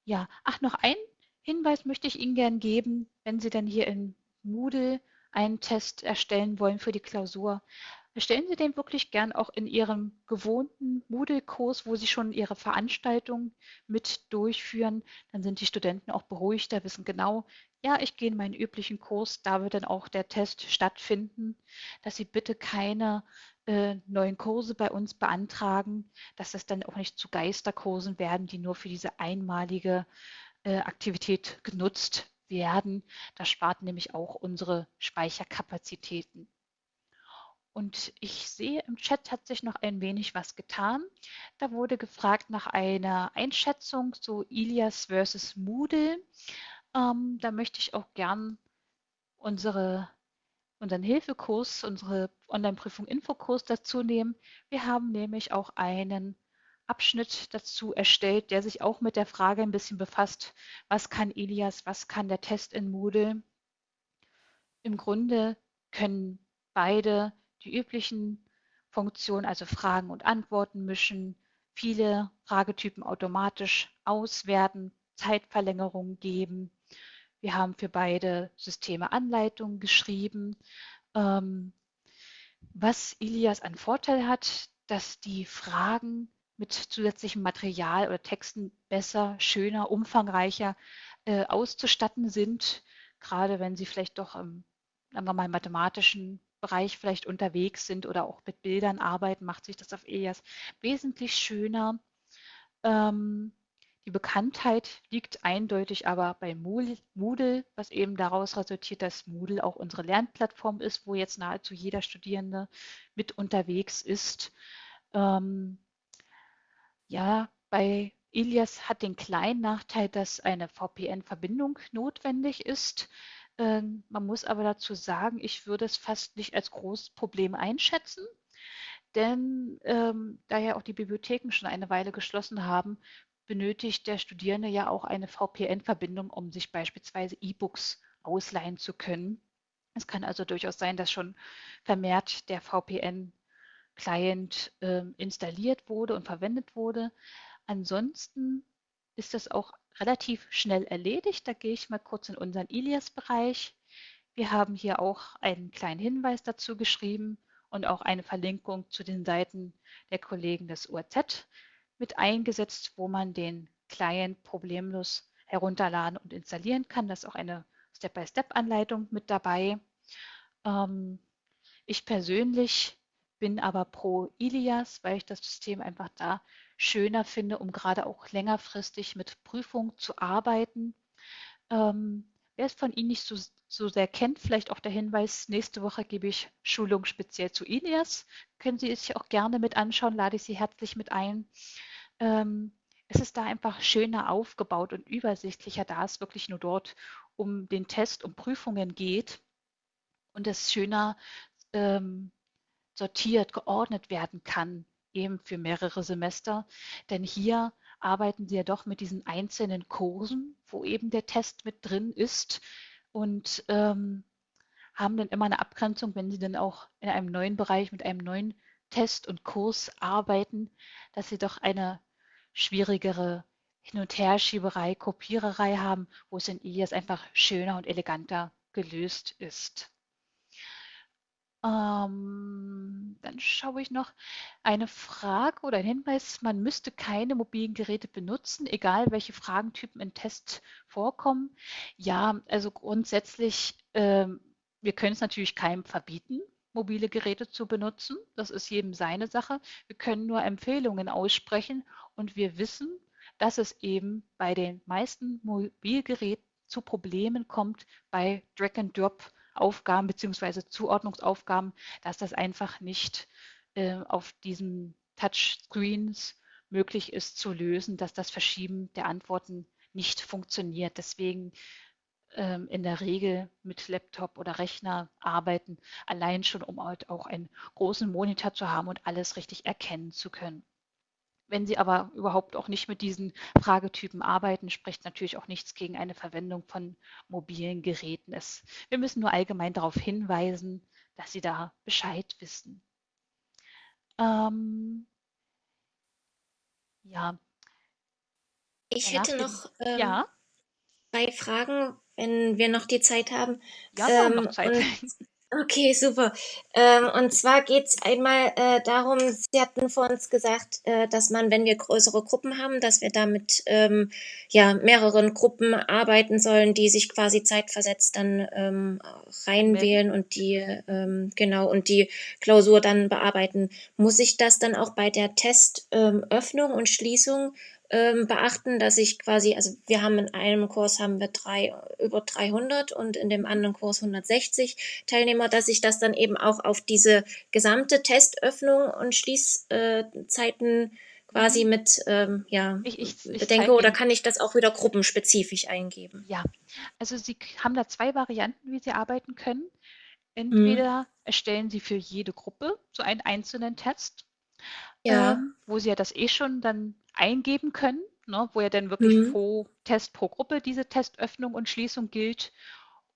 ja, ach, noch ein Hinweis möchte ich Ihnen gern geben, wenn Sie dann hier in Moodle einen Test erstellen wollen für die Klausur. Erstellen Sie den wirklich gern auch in Ihrem gewohnten Moodle-Kurs, wo Sie schon Ihre Veranstaltung mit durchführen. Dann sind die Studenten auch beruhigter, wissen genau, ja, ich gehe in meinen üblichen Kurs, da wird dann auch der Test stattfinden, dass Sie bitte keine äh, neuen Kurse bei uns beantragen, dass das dann auch nicht zu Geisterkursen werden, die nur für diese einmalige äh, Aktivität genutzt werden. Das spart nämlich auch unsere Speicherkapazitäten. Und ich sehe, im Chat hat sich noch ein wenig was getan. Da wurde gefragt nach einer Einschätzung zu Ilias versus Moodle. Ähm, da möchte ich auch gern unsere, unseren Hilfekurs, unsere Online-Prüfung Infokurs dazu nehmen. Wir haben nämlich auch einen Abschnitt dazu erstellt, der sich auch mit der Frage ein bisschen befasst, was kann Elias, was kann der Test in Moodle. Im Grunde können beide die üblichen Funktionen, also Fragen und Antworten mischen, viele Fragetypen automatisch auswerten, Zeitverlängerungen geben. Wir haben für beide Systeme Anleitungen geschrieben. Ähm, was Ilias an Vorteil hat, dass die Fragen mit zusätzlichem Material oder Texten besser, schöner, umfangreicher äh, auszustatten sind, gerade wenn sie vielleicht doch im, sagen wir mal, mathematischen Bereich vielleicht unterwegs sind oder auch mit Bildern arbeiten, macht sich das auf EAS wesentlich schöner. Ähm, die Bekanntheit liegt eindeutig aber bei Moodle, was eben daraus resultiert, dass Moodle auch unsere Lernplattform ist, wo jetzt nahezu jeder Studierende mit unterwegs ist. Ähm, ja, bei Ilias hat den kleinen Nachteil, dass eine VPN-Verbindung notwendig ist. Ähm, man muss aber dazu sagen, ich würde es fast nicht als großes Problem einschätzen, denn ähm, da ja auch die Bibliotheken schon eine Weile geschlossen haben, benötigt der Studierende ja auch eine VPN-Verbindung, um sich beispielsweise E-Books ausleihen zu können. Es kann also durchaus sein, dass schon vermehrt der VPN-Client äh, installiert wurde und verwendet wurde. Ansonsten ist das auch relativ schnell erledigt. Da gehe ich mal kurz in unseren Ilias-Bereich. Wir haben hier auch einen kleinen Hinweis dazu geschrieben und auch eine Verlinkung zu den Seiten der Kollegen des URZ mit eingesetzt, wo man den Client problemlos herunterladen und installieren kann. Da ist auch eine Step-by-Step-Anleitung mit dabei. Ähm, ich persönlich bin aber pro Ilias, weil ich das System einfach da schöner finde, um gerade auch längerfristig mit Prüfungen zu arbeiten. Ähm, wer es von Ihnen nicht so, so sehr kennt, vielleicht auch der Hinweis, nächste Woche gebe ich Schulung speziell zu Ilias. Können Sie sich auch gerne mit anschauen, lade ich Sie herzlich mit ein. Ähm, es ist da einfach schöner aufgebaut und übersichtlicher, da es wirklich nur dort um den Test, um Prüfungen geht und es schöner ähm, sortiert, geordnet werden kann, eben für mehrere Semester. Denn hier arbeiten Sie ja doch mit diesen einzelnen Kursen, wo eben der Test mit drin ist und ähm, haben dann immer eine Abgrenzung, wenn Sie dann auch in einem neuen Bereich mit einem neuen Test und Kurs arbeiten, dass Sie doch eine schwierigere Hin- und Herschieberei, Kopiererei haben, wo es in IES einfach schöner und eleganter gelöst ist. Ähm, dann schaue ich noch eine Frage oder ein Hinweis. Man müsste keine mobilen Geräte benutzen, egal welche Fragentypen im Test vorkommen. Ja, also grundsätzlich, ähm, wir können es natürlich keinem verbieten, mobile Geräte zu benutzen. Das ist jedem seine Sache. Wir können nur Empfehlungen aussprechen und wir wissen, dass es eben bei den meisten Mobilgeräten zu Problemen kommt bei Drag-and-Drop Aufgaben bzw. Zuordnungsaufgaben, dass das einfach nicht äh, auf diesen Touchscreens möglich ist zu lösen, dass das Verschieben der Antworten nicht funktioniert. Deswegen ähm, in der Regel mit Laptop oder Rechner arbeiten, allein schon, um halt auch einen großen Monitor zu haben und alles richtig erkennen zu können. Wenn Sie aber überhaupt auch nicht mit diesen Fragetypen arbeiten, spricht natürlich auch nichts gegen eine Verwendung von mobilen Geräten. Es, wir müssen nur allgemein darauf hinweisen, dass Sie da Bescheid wissen. Ähm, ja. Ich hätte noch ähm, ja. zwei Fragen, wenn wir noch die Zeit haben. Ja, wir haben noch ähm, Zeit. Und, [laughs] Okay, super. Ähm, und zwar geht's einmal äh, darum, Sie hatten vor uns gesagt, äh, dass man, wenn wir größere Gruppen haben, dass wir da mit ähm, ja, mehreren Gruppen arbeiten sollen, die sich quasi zeitversetzt dann ähm, reinwählen und die, ähm, genau, und die Klausur dann bearbeiten. Muss ich das dann auch bei der Testöffnung und Schließung ähm, beachten, dass ich quasi, also wir haben in einem Kurs haben wir drei, über 300 und in dem anderen Kurs 160 Teilnehmer, dass ich das dann eben auch auf diese gesamte Testöffnung und Schließzeiten quasi mhm. mit ähm, ja, ich, ich, ich bedenke oder kann ich das auch wieder gruppenspezifisch eingeben? Ja, also Sie haben da zwei Varianten, wie Sie arbeiten können. Entweder mhm. erstellen Sie für jede Gruppe so einen einzelnen Test, ja. ähm, wo Sie ja das eh schon dann eingeben können, ne, wo ja dann wirklich mhm. pro Test pro Gruppe diese Testöffnung und Schließung gilt.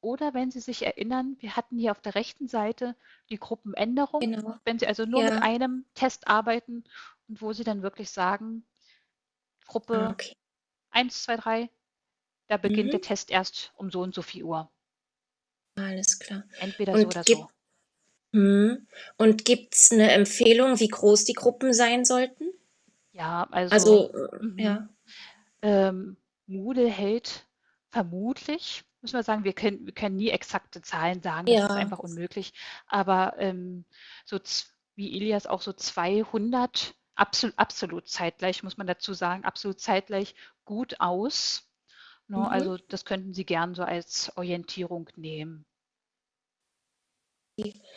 Oder wenn Sie sich erinnern, wir hatten hier auf der rechten Seite die Gruppenänderung. Genau. Wenn Sie also nur ja. mit einem Test arbeiten und wo Sie dann wirklich sagen, Gruppe okay. 1, 2, 3, da beginnt mhm. der Test erst um so und so viel Uhr. Alles klar. Entweder und so oder so. Hm. Und gibt es eine Empfehlung, wie groß die Gruppen sein sollten? Ja, also, Also, mhm. ja. ähm, Moodle hält vermutlich, muss man sagen, wir können, wir können nie exakte Zahlen sagen, das ist einfach unmöglich, aber ähm, so wie Elias auch so 200 absolut, absolut zeitgleich, muss man dazu sagen, absolut zeitgleich gut aus. Ne? Mhm. Also das könnten Sie gern so als Orientierung nehmen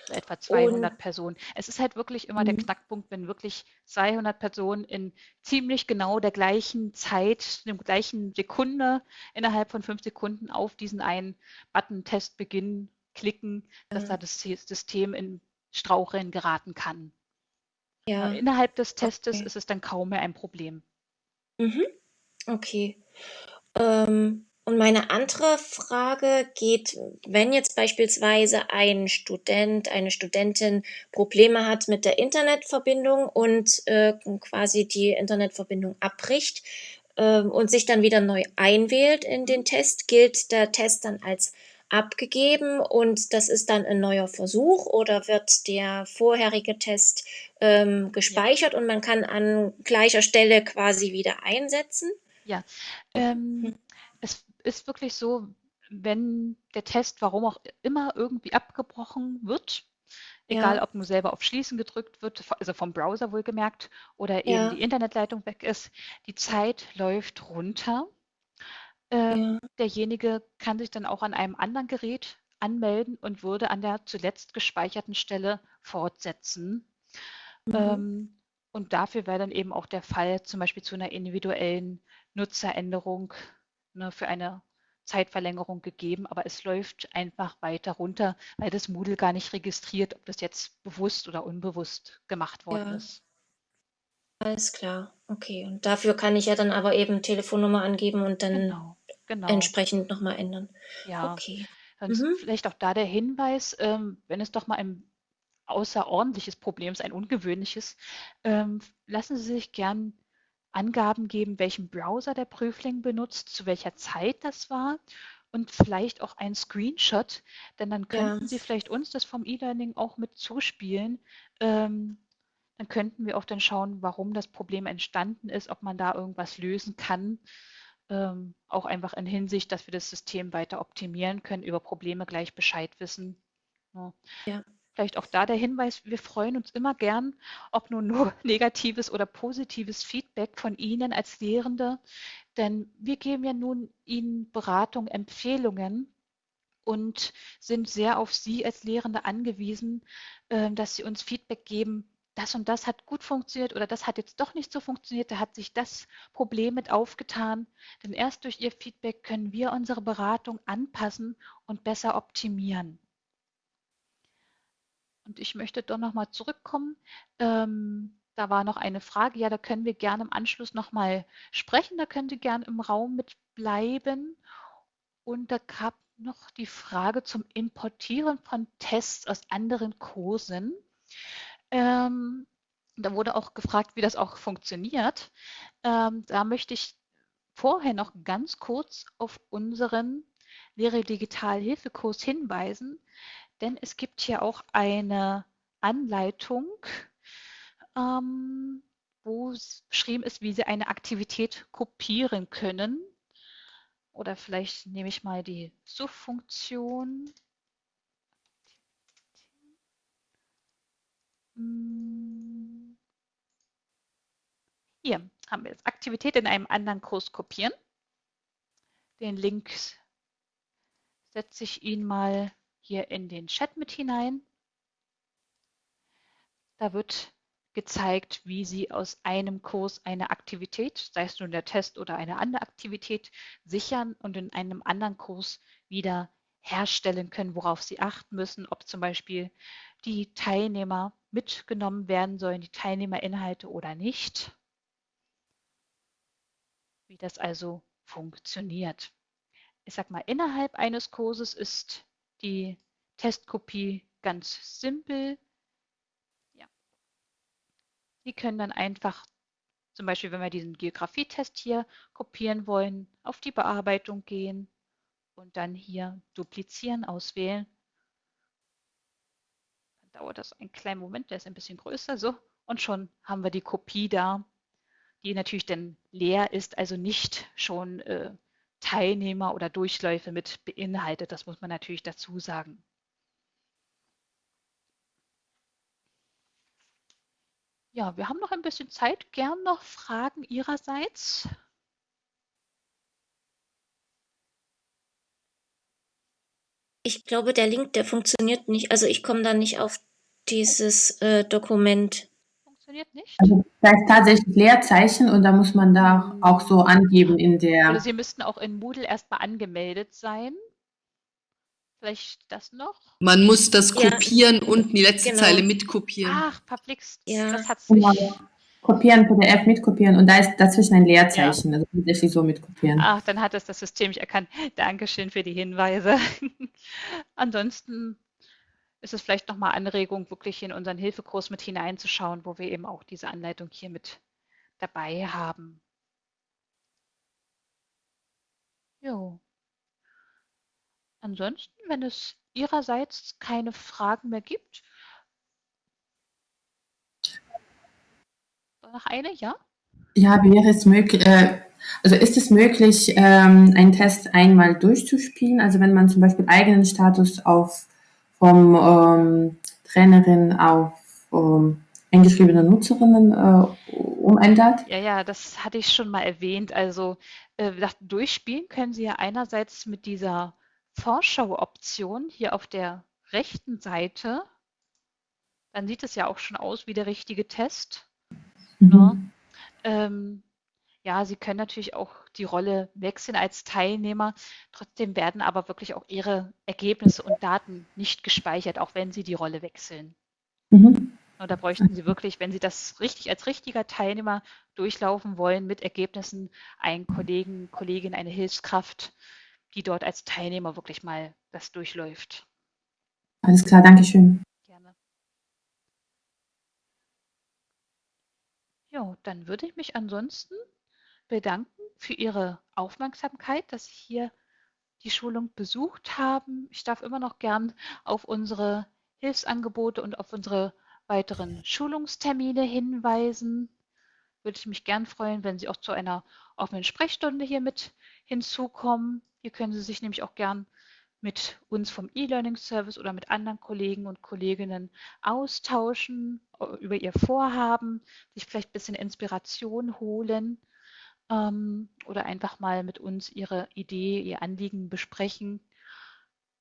etwa 200 und, Personen. Es ist halt wirklich immer der mhm. Knackpunkt, wenn wirklich 200 Personen in ziemlich genau der gleichen Zeit, der gleichen Sekunde, innerhalb von fünf Sekunden auf diesen einen Button Test beginnen, klicken, dass da das System in Straucheln geraten kann. Ja. Innerhalb des Testes okay. ist es dann kaum mehr ein Problem. Mhm. Okay. Ähm, und meine andere Frage geht, wenn jetzt beispielsweise ein Student, eine Studentin Probleme hat mit der Internetverbindung und äh, quasi die Internetverbindung abbricht äh, und sich dann wieder neu einwählt in den Test, gilt der Test dann als abgegeben und das ist dann ein neuer Versuch oder wird der vorherige Test ähm, gespeichert und man kann an gleicher Stelle quasi wieder einsetzen? Ja, ähm, hm ist wirklich so, wenn der Test, warum auch immer, irgendwie abgebrochen wird, egal ja. ob nur selber auf Schließen gedrückt wird, also vom Browser wohlgemerkt, oder eben ja. die Internetleitung weg ist, die Zeit läuft runter. Äh, ja. Derjenige kann sich dann auch an einem anderen Gerät anmelden und würde an der zuletzt gespeicherten Stelle fortsetzen. Mhm. Ähm, und dafür wäre dann eben auch der Fall zum Beispiel zu einer individuellen Nutzeränderung ne, für eine Zeitverlängerung gegeben, aber es läuft einfach weiter runter, weil das Moodle gar nicht registriert, ob das jetzt bewusst oder unbewusst gemacht worden ja. ist. Alles klar, okay. Und dafür kann ich ja dann aber eben Telefonnummer angeben und dann genau, genau. entsprechend nochmal ändern. Ja, okay. Sonst mhm. vielleicht auch da der Hinweis, ähm, wenn es doch mal ein außerordentliches Problem ist, ein ungewöhnliches, ähm, lassen Sie sich gern Angaben geben, welchen Browser der Prüfling benutzt, zu welcher Zeit das war und vielleicht auch ein Screenshot, denn dann könnten ja. Sie vielleicht uns das vom E-Learning auch mit zuspielen. Ähm, dann könnten wir auch dann schauen, warum das Problem entstanden ist, ob man da irgendwas lösen kann. Ähm, auch einfach in Hinsicht, dass wir das System weiter optimieren können, über Probleme gleich Bescheid wissen. Ja. ja. Vielleicht auch da der Hinweis, wir freuen uns immer gern, ob nun nur [laughs] negatives oder positives Feedback von Ihnen als Lehrende, denn wir geben ja nun Ihnen Beratung, Empfehlungen und sind sehr auf Sie als Lehrende angewiesen, ähm, dass Sie uns Feedback geben, das und das hat gut funktioniert oder das hat jetzt doch nicht so funktioniert, da hat sich das Problem mit aufgetan. Denn erst durch Ihr Feedback können wir unsere Beratung anpassen und besser optimieren. Und ich möchte doch nochmal zurückkommen. Ähm, da war noch eine Frage. Ja, da können wir gerne im Anschluss nochmal sprechen. Da könnt ihr gerne im Raum mitbleiben. Und da gab noch die Frage zum Importieren von Tests aus anderen Kursen. Ähm, da wurde auch gefragt, wie das auch funktioniert. Ähm, da möchte ich vorher noch ganz kurz auf unseren Lehre Digital Hilfekurs hinweisen, denn es gibt hier auch eine Anleitung, ähm, wo beschrieben ist, wie Sie eine Aktivität kopieren können. Oder vielleicht nehme ich mal die Suchfunktion. Hm. Hier haben wir jetzt Aktivität in einem anderen Kurs kopieren. Den Link setze ich Ihnen mal hier in den Chat mit hinein. Da wird gezeigt, wie Sie aus einem Kurs eine Aktivität, sei es nun der Test oder eine andere Aktivität, sichern und in einem anderen Kurs wieder herstellen können, worauf Sie achten müssen, ob zum Beispiel die Teilnehmer mitgenommen werden sollen, die Teilnehmerinhalte oder nicht. Wie das also funktioniert. Ich sag mal, innerhalb eines Kurses ist die Testkopie ganz simpel. Sie können dann einfach, zum Beispiel wenn wir diesen Geografietest hier kopieren wollen, auf die Bearbeitung gehen und dann hier duplizieren auswählen. Dann dauert das einen kleinen Moment, der ist ein bisschen größer, so. Und schon haben wir die Kopie da, die natürlich dann leer ist, also nicht schon äh, Teilnehmer oder Durchläufe mit beinhaltet. Das muss man natürlich dazu sagen. Ja, wir haben noch ein bisschen Zeit. Gern noch Fragen Ihrerseits. Ich glaube, der Link, der funktioniert nicht. Also ich komme da nicht auf dieses äh, Dokument. Funktioniert nicht? Also da ist tatsächlich Leerzeichen und da muss man da auch so angeben in der... Oder Sie müssten auch in Moodle erstmal angemeldet sein. Vielleicht das noch? Man muss das kopieren ja, und die letzte genau. Zeile mitkopieren. Ach, verflixt. Ja. Das hat's genau. nicht. Kopieren, PDF mitkopieren und da ist dazwischen ein Leerzeichen. Ja. Also tatsächlich so mitkopieren. Ach, dann hat es das System nicht erkannt. Dankeschön für die Hinweise. [laughs] Ansonsten ist es vielleicht nochmal Anregung, wirklich in unseren Hilfekurs mit hineinzuschauen, wo wir eben auch diese Anleitung hier mit dabei haben. Jo. Ansonsten, wenn es Ihrerseits keine Fragen mehr gibt. Noch eine, ja? Ja, wäre es möglich, äh, also ist es möglich, ähm, einen Test einmal durchzuspielen? Also wenn man zum Beispiel eigenen Status auf vom ähm, Trainerin auf ähm, eingeschriebene Nutzerinnen äh, umändert? Ja, ja, das hatte ich schon mal erwähnt. Also äh, durchspielen können Sie ja einerseits mit dieser Vorschau-Option hier auf der rechten Seite, dann sieht es ja auch schon aus wie der richtige Test. Mhm. Ne? Ähm, ja, Sie können natürlich auch die Rolle wechseln als Teilnehmer. Trotzdem werden aber wirklich auch Ihre Ergebnisse und Daten nicht gespeichert, auch wenn Sie die Rolle wechseln. Mhm. Und da bräuchten Sie wirklich, wenn Sie das richtig als richtiger Teilnehmer durchlaufen wollen, mit Ergebnissen einen Kollegen, Kollegin, eine Hilfskraft, die dort als Teilnehmer wirklich mal das durchläuft. Alles klar, danke schön. Gerne. Ja, dann würde ich mich ansonsten bedanken für Ihre Aufmerksamkeit, dass Sie hier die Schulung besucht haben. Ich darf immer noch gern auf unsere Hilfsangebote und auf unsere weiteren Schulungstermine hinweisen. Würde ich mich gern freuen, wenn Sie auch zu einer offenen Sprechstunde hier mit hinzukommen. Hier können Sie sich nämlich auch gern mit uns vom E-Learning-Service oder mit anderen Kollegen und Kolleginnen austauschen äh, über ihr Vorhaben, sich vielleicht ein bisschen Inspiration holen ähm, oder einfach mal mit uns ihre Idee, ihr Anliegen besprechen.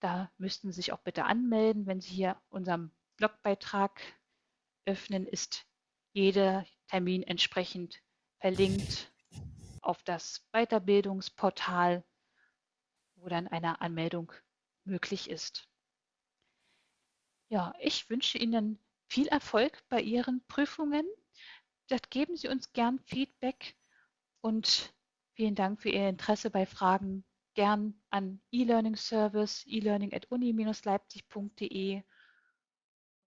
Da müssten Sie sich auch bitte anmelden. Wenn Sie hier unseren Blogbeitrag öffnen, ist jeder Termin entsprechend verlinkt auf das Weiterbildungsportal wo dann eine Anmeldung möglich ist. Ja, ich wünsche Ihnen viel Erfolg bei Ihren Prüfungen. geben Sie uns gern Feedback und vielen Dank für Ihr Interesse bei Fragen. Gern an e-Learning Service, e-learning at uni-leipzig.de